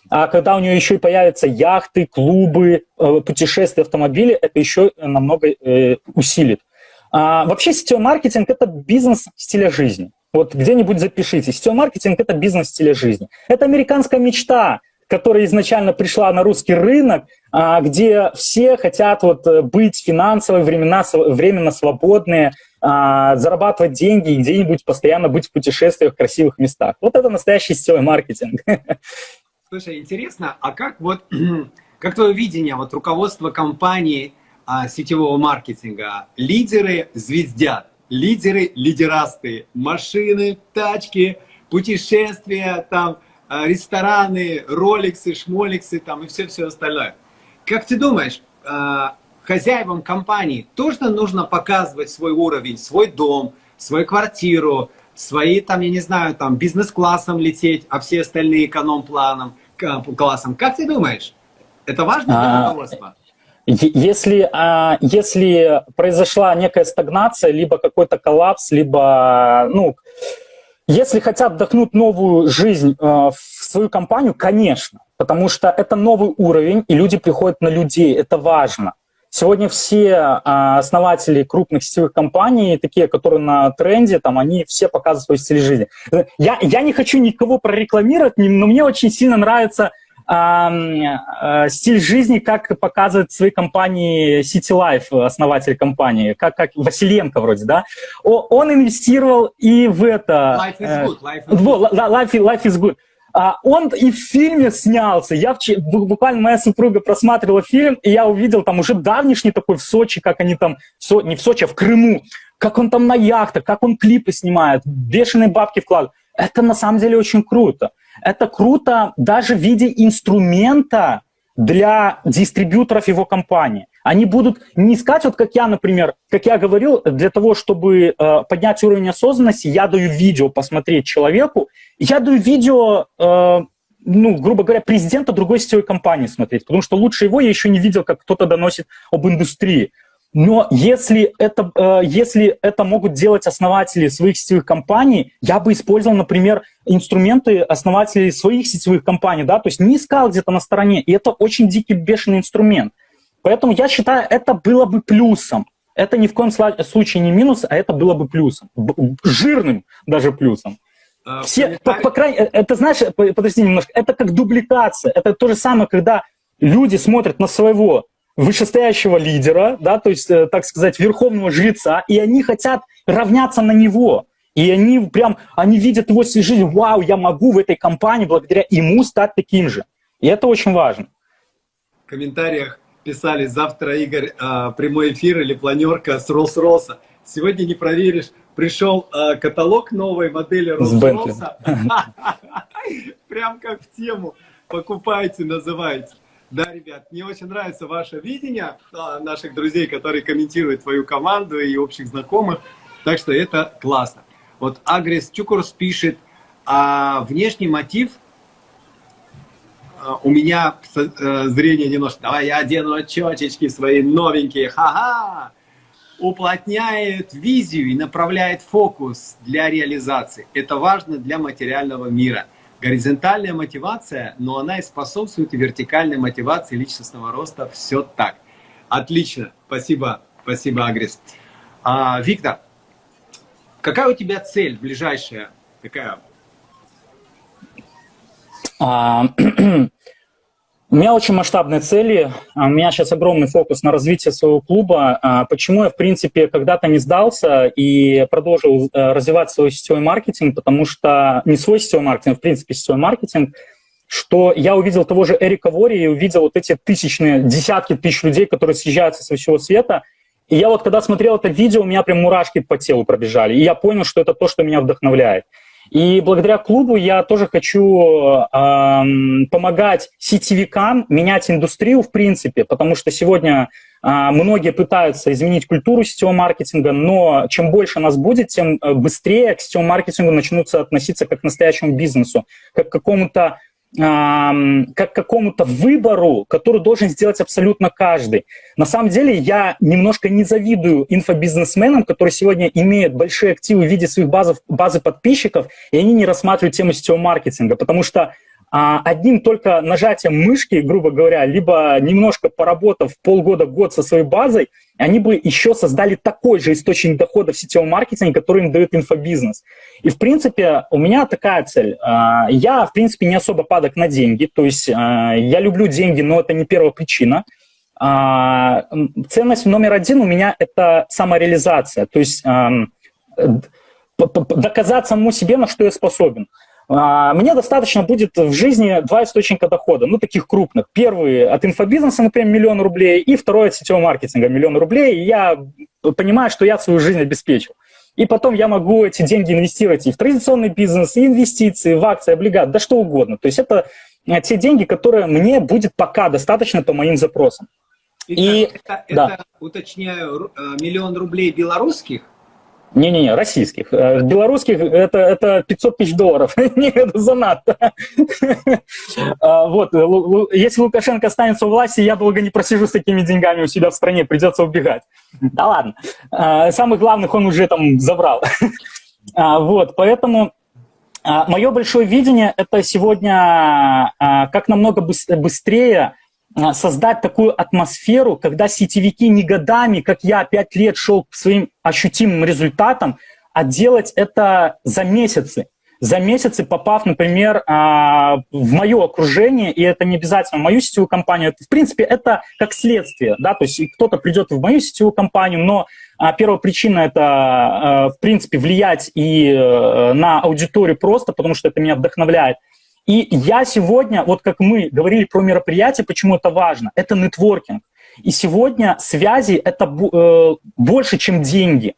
А когда у нее еще и появятся яхты, клубы, э, путешествия, автомобили, это еще намного э, усилит. А, вообще сетевой маркетинг – это бизнес стиля жизни. Вот где-нибудь запишите. Сетевой маркетинг – это бизнес стиля жизни. Это американская мечта которая изначально пришла на русский рынок, а, где все хотят вот э, быть финансово, временно, временно свободные, а, зарабатывать деньги и где-нибудь постоянно быть в путешествиях в красивых местах. Вот это настоящий сетевой маркетинг. Слушай, интересно, а как вот как твое видение, вот руководство компании а, сетевого маркетинга? Лидеры звездят, лидеры лидерастые, машины, тачки, путешествия, там, рестораны, роликсы, шмоликсы там и все-все остальное. Как ты думаешь, а, хозяевам компании тоже нужно показывать свой уровень, свой дом, свою квартиру, свои, там, я не знаю, там, бизнес-классом лететь, а все остальные эконом-планом, классом. Как ты думаешь, это важно для а, руководства? Если, а, если произошла некая стагнация, либо какой-то коллапс, либо, ну, если хотят вдохнуть новую жизнь э, в свою компанию, конечно, потому что это новый уровень, и люди приходят на людей, это важно. Сегодня все а, основатели крупных сетевых компаний, такие, которые на тренде, там, они все показывают свой стиль жизни. Я, я не хочу никого прорекламировать, но мне очень сильно нравится стиль жизни, как показывает свои компании City Life, основатель компании, как, как Василенко вроде, да. Он инвестировал и в это... Life is good. Life is good. Life, life is good. А он и в фильме снялся. Я буквально моя супруга просматривала фильм, и я увидел там уже давнишний такой в Сочи, как они там, не в Сочи, а в Крыму, как он там на яхтах, как он клипы снимает, бешеные бабки вкладывает. Это на самом деле очень круто. Это круто даже в виде инструмента для дистрибьюторов его компании. Они будут не искать, вот как я, например, как я говорил, для того, чтобы э, поднять уровень осознанности, я даю видео посмотреть человеку, я даю видео, э, ну, грубо говоря, президента другой сетевой компании смотреть, потому что лучше его я еще не видел, как кто-то доносит об индустрии. Но если это, э, если это могут делать основатели своих сетевых компаний, я бы использовал, например, инструменты основателей своих сетевых компаний, да, то есть не искал где-то на стороне, и это очень дикий, бешеный инструмент. Поэтому я считаю, это было бы плюсом. Это ни в коем случае не минус, а это было бы плюсом. Жирным даже плюсом. А, Все, по, по крайней, э, это знаешь, подожди немножко, это как дубликация. Это то же самое, когда люди смотрят на своего вышестоящего лидера, да, то есть, э, так сказать, верховного жреца, и они хотят равняться на него. И они прям, они видят его всю жизнь, вау, я могу в этой компании благодаря ему стать таким же. И это очень важно. В комментариях писали, завтра, Игорь, а, прямой эфир или планерка с Роллс-Росса. Сегодня не проверишь, пришел а, каталог новой модели Роллс-Росса. Прям как в тему. Покупайте, называйте. Да, ребят, мне очень нравится ваше видение а, наших друзей, которые комментируют твою команду и общих знакомых. Так что это классно. Вот Агрес Чукурс пишет, а внешний мотив у меня э, зрение немножко, давай я одену очечки свои новенькие, ха-ха, уплотняет визию и направляет фокус для реализации. Это важно для материального мира. Горизонтальная мотивация, но она и способствует вертикальной мотивации личностного роста. Все так. Отлично. Спасибо. Спасибо, Агрис. А, Виктор, какая у тебя цель ближайшая? Какая? А, у меня очень масштабные цели, а, у меня сейчас огромный фокус на развитие своего клуба. А, почему я, в принципе, когда-то не сдался и продолжил э, развивать свой сетевой маркетинг, потому что не свой сетевой маркетинг, в принципе, сетевой маркетинг, что я увидел того же Эрика Вори и увидел вот эти тысячные, десятки тысяч людей, которые съезжаются со всего света. И я вот, когда смотрел это видео, у меня прям мурашки по телу пробежали. И я понял, что это то, что меня вдохновляет. И благодаря клубу я тоже хочу э, помогать сетевикам менять индустрию в принципе, потому что сегодня э, многие пытаются изменить культуру сетевого маркетинга, но чем больше нас будет, тем э, быстрее к сетевому маркетингу начнутся относиться как к настоящему бизнесу, как к какому-то как какому-то выбору, который должен сделать абсолютно каждый. На самом деле я немножко не завидую инфобизнесменам, которые сегодня имеют большие активы в виде своих базов, базы подписчиков, и они не рассматривают тему сетевого маркетинга, потому что одним только нажатием мышки, грубо говоря, либо немножко поработав полгода-год со своей базой, они бы еще создали такой же источник дохода в сетевом маркетинге, который им дает инфобизнес. И, в принципе, у меня такая цель. А, я, в принципе, не особо падок на деньги, то есть а, я люблю деньги, но это не первая причина. А, ценность номер один у меня – это самореализация, то есть доказать самому себе, на что я способен. А, мне достаточно будет в жизни два источника дохода, ну, таких крупных. Первый от инфобизнеса, например, миллион рублей, и второй от сетевого маркетинга, миллион рублей. И я понимаю, что я свою жизнь обеспечил. И потом я могу эти деньги инвестировать и в традиционный бизнес, и инвестиции, в акции, облигат, да что угодно. То есть это э, те деньги, которые мне будет пока достаточно по моим запросам. И, это, да. это, уточняю, э, миллион рублей белорусских? Не-не-не, российских. Э, белорусских это, это 500 тысяч долларов. Не, это занадто. А, вот, если Лукашенко останется у власти, я долго не просижу с такими деньгами у себя в стране, придется убегать. Да ладно. А, самых главных он уже там забрал. А, вот, поэтому мое большое видение – это сегодня как намного быстрее создать такую атмосферу, когда сетевики не годами, как я, пять лет шел к своим ощутимым результатам, а делать это за месяцы. За месяцы, попав, например, а, в мое окружение, и это не обязательно в мою сетевую компанию, в принципе, это как следствие, да, то есть кто-то придет в мою сетевую компанию, но а, первая причина – это, в принципе, влиять и э, на аудиторию просто, потому что это меня вдохновляет – и я сегодня, вот как мы говорили про мероприятие, почему это важно, это нетворкинг. И сегодня связи – это э, больше, чем деньги.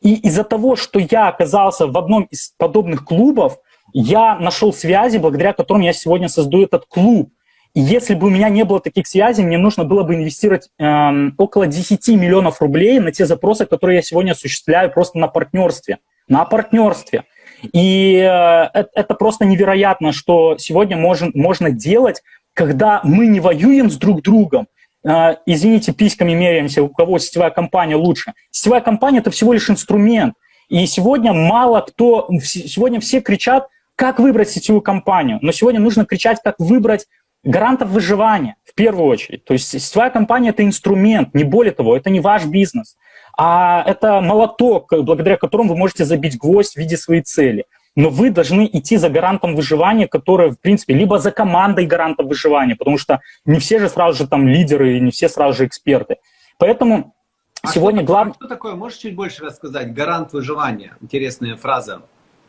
И из-за того, что я оказался в одном из подобных клубов, я нашел связи, благодаря которым я сегодня создаю этот клуб. И если бы у меня не было таких связей, мне нужно было бы инвестировать э, около 10 миллионов рублей на те запросы, которые я сегодня осуществляю просто на партнерстве. На партнерстве. И э, это просто невероятно, что сегодня можно, можно делать, когда мы не воюем с друг другом, э, извините, письками меряемся, у кого сетевая компания лучше. Сетевая компания – это всего лишь инструмент. И сегодня мало кто, сегодня все кричат, как выбрать сетевую компанию. Но сегодня нужно кричать, как выбрать гарантов выживания первую очередь. То есть сетевая компания – это инструмент, не более того, это не ваш бизнес а это молоток, благодаря которому вы можете забить гвоздь в виде своей цели. Но вы должны идти за гарантом выживания, который, в принципе, либо за командой гарантов выживания, потому что не все же сразу же там лидеры, не все сразу же эксперты. Поэтому а сегодня главное... Что такое? Можешь чуть больше рассказать? Гарант выживания. Интересная фраза.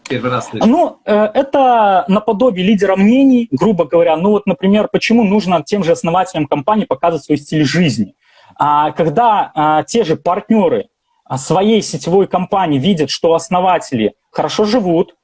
Первый раз слышу. Ну, э, это наподобие лидера мнений, грубо говоря. Ну вот, например, почему нужно тем же основателям компании показывать свой стиль жизни? А когда а, те же партнеры а, своей сетевой компании видят, что основатели хорошо живут,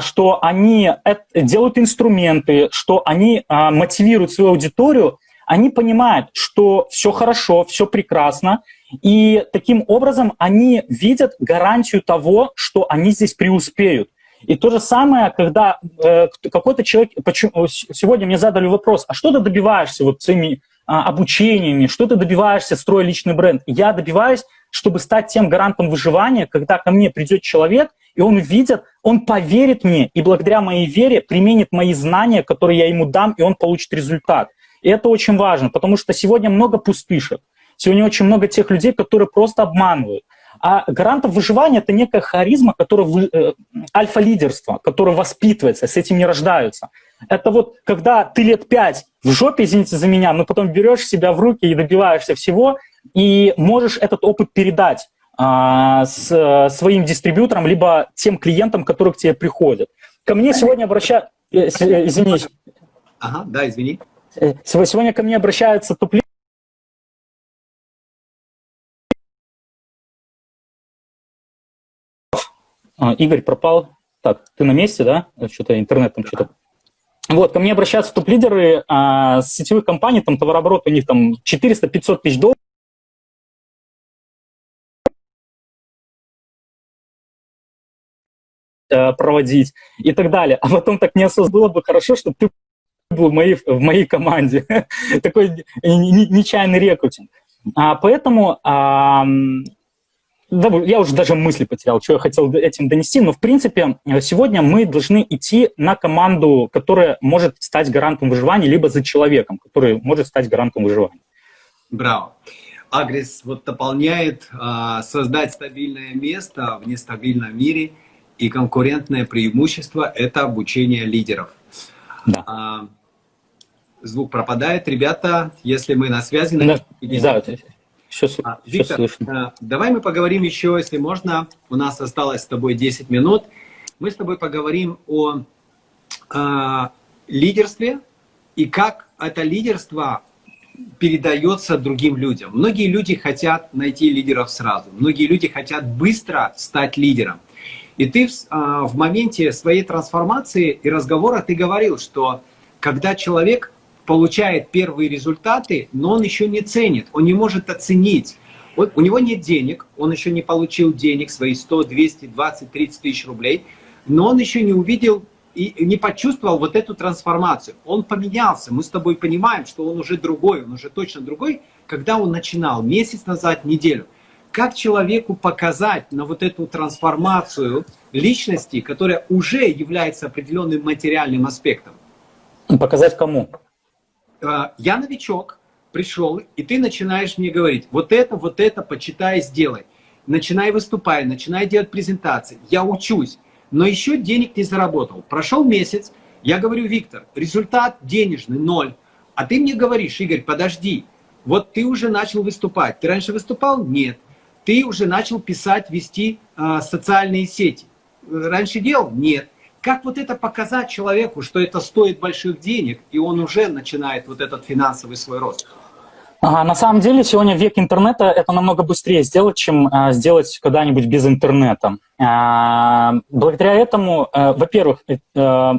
что они делают инструменты, что они мотивируют свою аудиторию, они понимают, что все хорошо, все прекрасно, и таким образом они видят гарантию того, что они здесь преуспеют. И то же самое, когда э, какой-то человек... Почему, сегодня мне задали вопрос, а что ты добиваешься вот своими а, обучениями, что ты добиваешься, строя личный бренд. Я добиваюсь, чтобы стать тем гарантом выживания, когда ко мне придет человек, и он увидит, он поверит мне, и благодаря моей вере применит мои знания, которые я ему дам, и он получит результат. И это очень важно, потому что сегодня много пустышек. Сегодня очень много тех людей, которые просто обманывают. А гарантом выживания – это некая харизма, которая, э, альфа-лидерство, которое воспитывается, с этим не рождаются. Это вот когда ты лет пять в жопе, извините за меня, но потом берешь себя в руки и добиваешься всего, и можешь этот опыт передать а, с своим дистрибьютором, либо тем клиентам, которые к тебе приходят. Ко мне сегодня обращаются... Э, э, извини. Ага, да, извини. Э, сегодня ко мне обращаются топ а, Игорь пропал. Так, ты на месте, да? Что-то интернет там что-то вот, ко мне обращаются топ-лидеры а, с сетевых компаний, там товарооборот у них там 400-500 тысяч долларов. Э, проводить и так далее. А потом так не было бы хорошо, чтобы ты был в моей, в моей команде. Такой нечаянный рекрутинг. А, поэтому а, я уже даже мысли потерял, что я хотел этим донести, но в принципе сегодня мы должны идти на команду, которая может стать гарантом выживания, либо за человеком, который может стать гарантом выживания. Браво. Агрис вот дополняет а, создать стабильное место в нестабильном мире, и конкурентное преимущество – это обучение лидеров. Да. А, звук пропадает. Ребята, если мы на связи... Да, да все, а, Виктор, слышно. А, давай мы поговорим еще, если можно. У нас осталось с тобой 10 минут. Мы с тобой поговорим о э, лидерстве и как это лидерство передается другим людям. Многие люди хотят найти лидеров сразу. Многие люди хотят быстро стать лидером. И ты в, в моменте своей трансформации и разговора ты говорил, что когда человек получает первые результаты, но он еще не ценит, он не может оценить. Вот у него нет денег, он еще не получил денег, свои 100, 200, 20, 30 тысяч рублей, но он еще не увидел и не почувствовал вот эту трансформацию. Он поменялся, мы с тобой понимаем, что он уже другой, он уже точно другой, когда он начинал, месяц назад, неделю. Как человеку показать на вот эту трансформацию личности, которая уже является определенным материальным аспектом? Показать кому? А, я новичок, пришел, и ты начинаешь мне говорить, вот это, вот это, почитай, сделай. Начинай выступать, начинай делать презентации. Я учусь, но еще денег не заработал. Прошел месяц, я говорю, Виктор, результат денежный, ноль. А ты мне говоришь, Игорь, подожди, вот ты уже начал выступать. Ты раньше выступал? Нет. Ты уже начал писать, вести э, социальные сети. Раньше делал? Нет. Как вот это показать человеку, что это стоит больших денег, и он уже начинает вот этот финансовый свой рост? А, на самом деле сегодня век интернета это намного быстрее сделать, чем а, сделать когда-нибудь без интернета. А, благодаря этому, а, во-первых, а,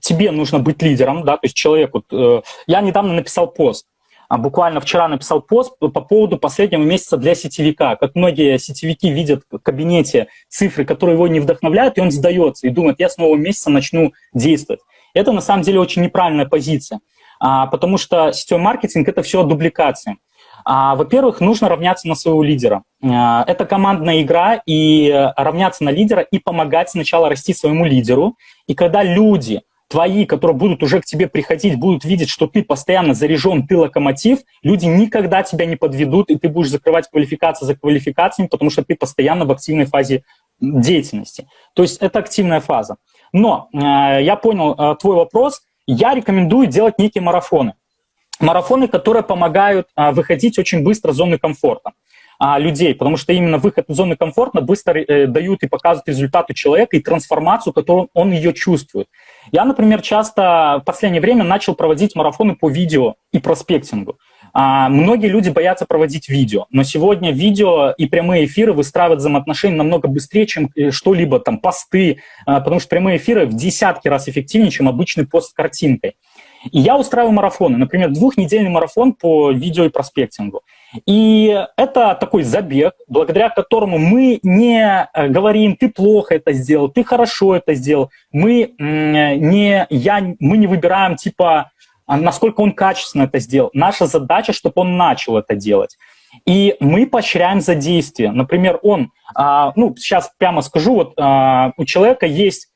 тебе нужно быть лидером, да, то есть человеку. А, я недавно написал пост, буквально вчера написал пост по поводу последнего месяца для сетевика. Как многие сетевики видят в кабинете цифры, которые его не вдохновляют, и он сдается и думает, я с нового месяца начну действовать. Это на самом деле очень неправильная позиция, а, потому что сетевой маркетинг – это все дубликация. А, Во-первых, нужно равняться на своего лидера. А, это командная игра, и равняться на лидера и помогать сначала расти своему лидеру. И когда люди твои, которые будут уже к тебе приходить, будут видеть, что ты постоянно заряжен, ты локомотив, люди никогда тебя не подведут, и ты будешь закрывать квалификации за квалификациями, потому что ты постоянно в активной фазе деятельности. То есть это активная фаза. Но э, я понял э, твой вопрос. Я рекомендую делать некие марафоны. Марафоны, которые помогают э, выходить очень быстро из зоны комфорта а, людей, потому что именно выход из зоны комфорта быстро э, дают и показывают результаты человека и трансформацию, которую он ее чувствует. Я, например, часто в последнее время начал проводить марафоны по видео и проспектингу. А, многие люди боятся проводить видео, но сегодня видео и прямые эфиры выстраивают взаимоотношения намного быстрее, чем э, что-либо, там, посты, а, потому что прямые эфиры в десятки раз эффективнее, чем обычный пост с картинкой. И я устраиваю марафоны, например, двухнедельный марафон по видео и проспектингу. И это такой забег, благодаря которому мы не э, говорим, ты плохо это сделал, ты хорошо это сделал. Мы не, я, мы не выбираем, типа, а насколько он качественно это сделал. Наша задача, чтобы он начал это делать. И мы поощряем за действие. Например, он, а, ну, сейчас прямо скажу, вот а, у человека есть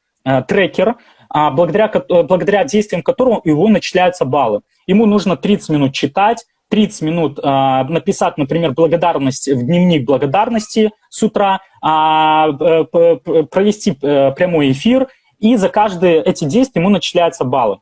трекер, благодаря, благодаря действиям которого его начисляются баллы. Ему нужно 30 минут читать, 30 минут э, написать, например, благодарность в дневник благодарности с утра, э, провести э, прямой эфир, и за каждые эти действия ему начисляются баллы.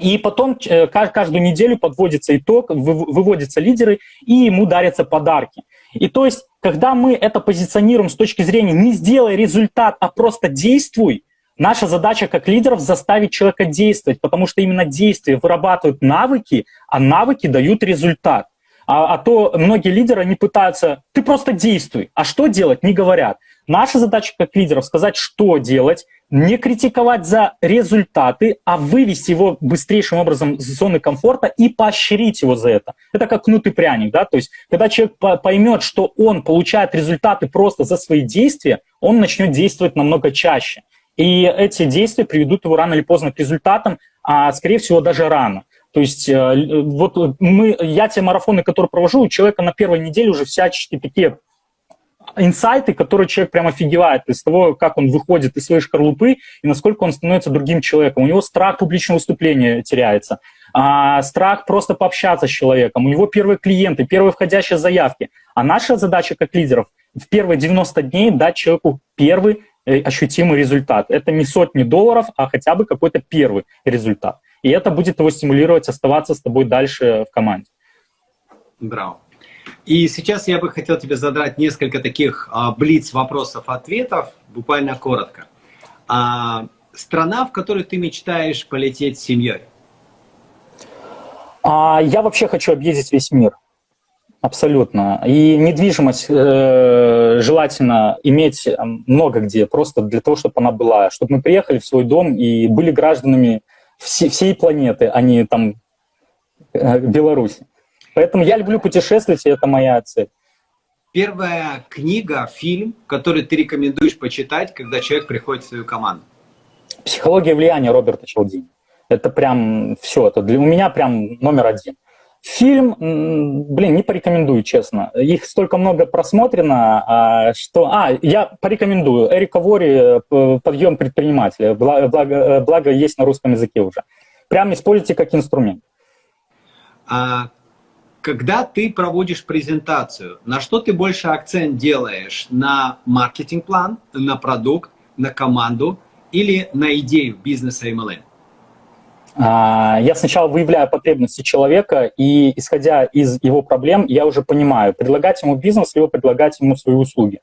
И потом э, каждую неделю подводится итог, выводятся лидеры, и ему дарятся подарки. И то есть, когда мы это позиционируем с точки зрения «не сделай результат, а просто действуй», Наша задача как лидеров заставить человека действовать, потому что именно действия вырабатывают навыки, а навыки дают результат. А, а то многие лидеры не пытаются, ты просто действуй, а что делать, не говорят. Наша задача как лидеров сказать, что делать, не критиковать за результаты, а вывести его быстрейшим образом из зоны комфорта и поощрить его за это. Это как кнут и пряник, да, то есть когда человек поймет, что он получает результаты просто за свои действия, он начнет действовать намного чаще. И эти действия приведут его рано или поздно к результатам, а скорее всего даже рано. То есть э, вот мы, я те марафоны, которые провожу, у человека на первой неделе уже всячески такие инсайты, которые человек прям офигевает из того, как он выходит из своей шкарлупы и насколько он становится другим человеком. У него страх публичного выступления теряется, а, страх просто пообщаться с человеком, у него первые клиенты, первые входящие заявки. А наша задача как лидеров в первые 90 дней дать человеку первый ощутимый результат. Это не сотни долларов, а хотя бы какой-то первый результат. И это будет его стимулировать оставаться с тобой дальше в команде. Браво. И сейчас я бы хотел тебе задать несколько таких а, блиц вопросов-ответов, буквально коротко. А, страна, в которую ты мечтаешь полететь с семьей? А, я вообще хочу объездить весь мир. Абсолютно. И недвижимость э, желательно иметь много где, просто для того, чтобы она была, чтобы мы приехали в свой дом и были гражданами все, всей планеты, а не там э, Беларуси. Поэтому я люблю путешествовать, и это моя цель. Первая книга, фильм, который ты рекомендуешь почитать, когда человек приходит в свою команду? «Психология влияния» Роберта Челдини. Это прям все, это для у меня прям номер один. Фильм, блин, не порекомендую, честно. Их столько много просмотрено, а, что... А, я порекомендую. Эрика Вори э, «Подъем предпринимателя». Благо, э, благо есть на русском языке уже. Прям используйте как инструмент. А когда ты проводишь презентацию, на что ты больше акцент делаешь? На маркетинг-план, на продукт, на команду или на идею бизнеса MLM? А, я сначала выявляю потребности человека, и исходя из его проблем, я уже понимаю, предлагать ему бизнес, либо предлагать ему свои услуги.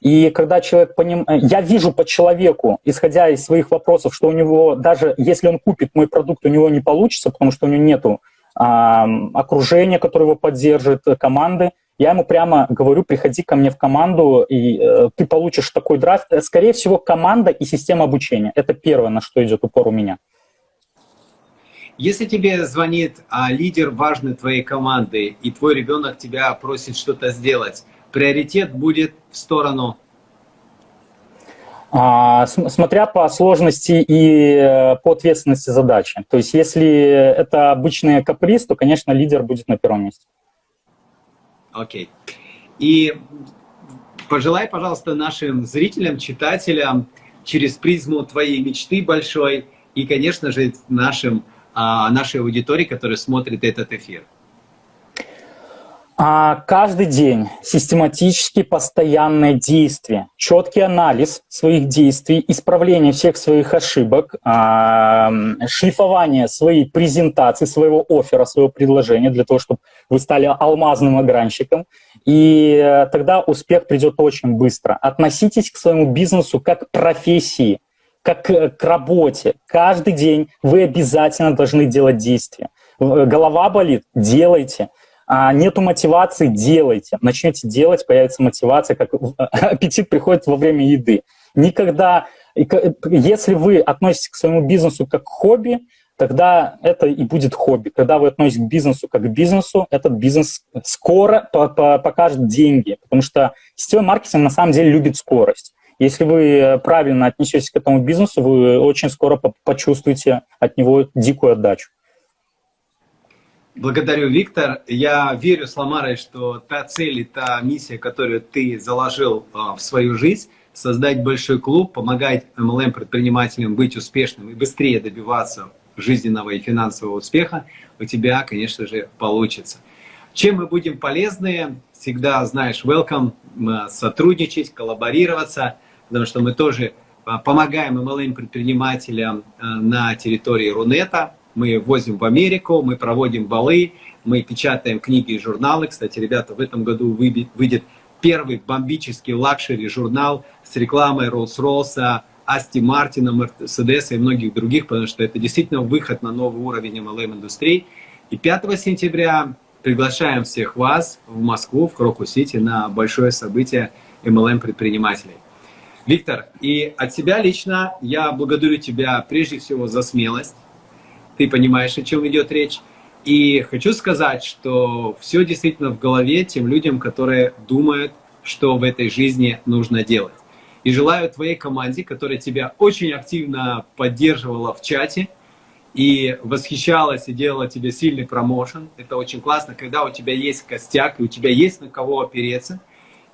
И когда человек поним... Я вижу по человеку, исходя из своих вопросов, что у него, даже если он купит мой продукт, у него не получится, потому что у него нету а, окружения, которое его поддержит, команды, я ему прямо говорю, приходи ко мне в команду, и э, ты получишь такой драйв. Скорее всего, команда и система обучения. Это первое, на что идет упор у меня. Если тебе звонит а, лидер важной твоей команды, и твой ребенок тебя просит что-то сделать, приоритет будет в сторону? А, смотря по сложности и э, по ответственности задачи. То есть если это обычный каприз, то, конечно, лидер будет на первом месте. Окей. Okay. И пожелай, пожалуйста, нашим зрителям, читателям через призму твоей мечты большой и, конечно же, нашим нашей аудитории, которая смотрит этот эфир? А каждый день систематически постоянное действие, четкий анализ своих действий, исправление всех своих ошибок, а, шлифование своей презентации, своего оффера, своего предложения для того, чтобы вы стали алмазным огранщиком. И тогда успех придет очень быстро. Относитесь к своему бизнесу как к профессии – как к работе. Каждый день вы обязательно должны делать действия. Э, голова болит – делайте. А нету мотивации – делайте. Начнете делать, появится мотивация, как аппетит приходит во время еды. Никогда, если вы относитесь к своему бизнесу как к хобби, тогда это и будет хобби. Когда вы относитесь к бизнесу как к бизнесу, этот бизнес скоро покажет деньги, потому что сетевой маркетинг на самом деле любит скорость. Если вы правильно отнесетесь к этому бизнесу, вы очень скоро почувствуете от него дикую отдачу. Благодарю, Виктор. Я верю с Ламарой, что та цель и та миссия, которую ты заложил а, в свою жизнь, создать большой клуб, помогать MLM-предпринимателям быть успешным и быстрее добиваться жизненного и финансового успеха, у тебя, конечно же, получится. Чем мы будем полезны, всегда, знаешь, welcome, сотрудничать, коллаборироваться – потому что мы тоже а, помогаем MLM-предпринимателям а, на территории Рунета. Мы возим в Америку, мы проводим балы, мы печатаем книги и журналы. Кстати, ребята, в этом году выйдет первый бомбический luxury-журнал с рекламой Rolls-Royce, Астон Мартина, Мерседеса и многих других, потому что это действительно выход на новый уровень MLM-индустрии. И 5 сентября приглашаем всех вас в Москву, в Кроку-Сити на большое событие MLM-предпринимателей. Виктор, и от себя лично я благодарю тебя прежде всего за смелость. Ты понимаешь, о чем идет речь. И хочу сказать, что все действительно в голове тем людям, которые думают, что в этой жизни нужно делать. И желаю твоей команде, которая тебя очень активно поддерживала в чате и восхищалась и делала тебе сильный промоушен. Это очень классно, когда у тебя есть костяк и у тебя есть на кого опереться –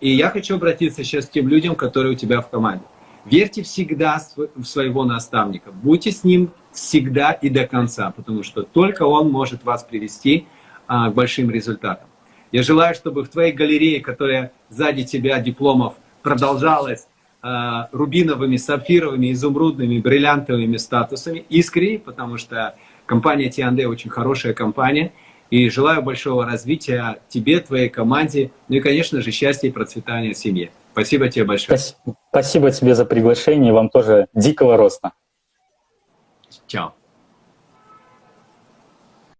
и я хочу обратиться сейчас к тем людям, которые у тебя в команде. Верьте всегда в своего наставника. Будьте с ним всегда и до конца, потому что только он может вас привести а, к большим результатам. Я желаю, чтобы в твоей галерее, которая сзади тебя дипломов, продолжалась а, рубиновыми, сапфировыми, изумрудными, бриллиантовыми статусами, искренне, потому что компания T&D очень хорошая компания – и желаю большого развития тебе, твоей команде, ну и, конечно же, счастья и процветания в семье. Спасибо тебе большое. Спасибо тебе за приглашение, и вам тоже дикого роста. Чао.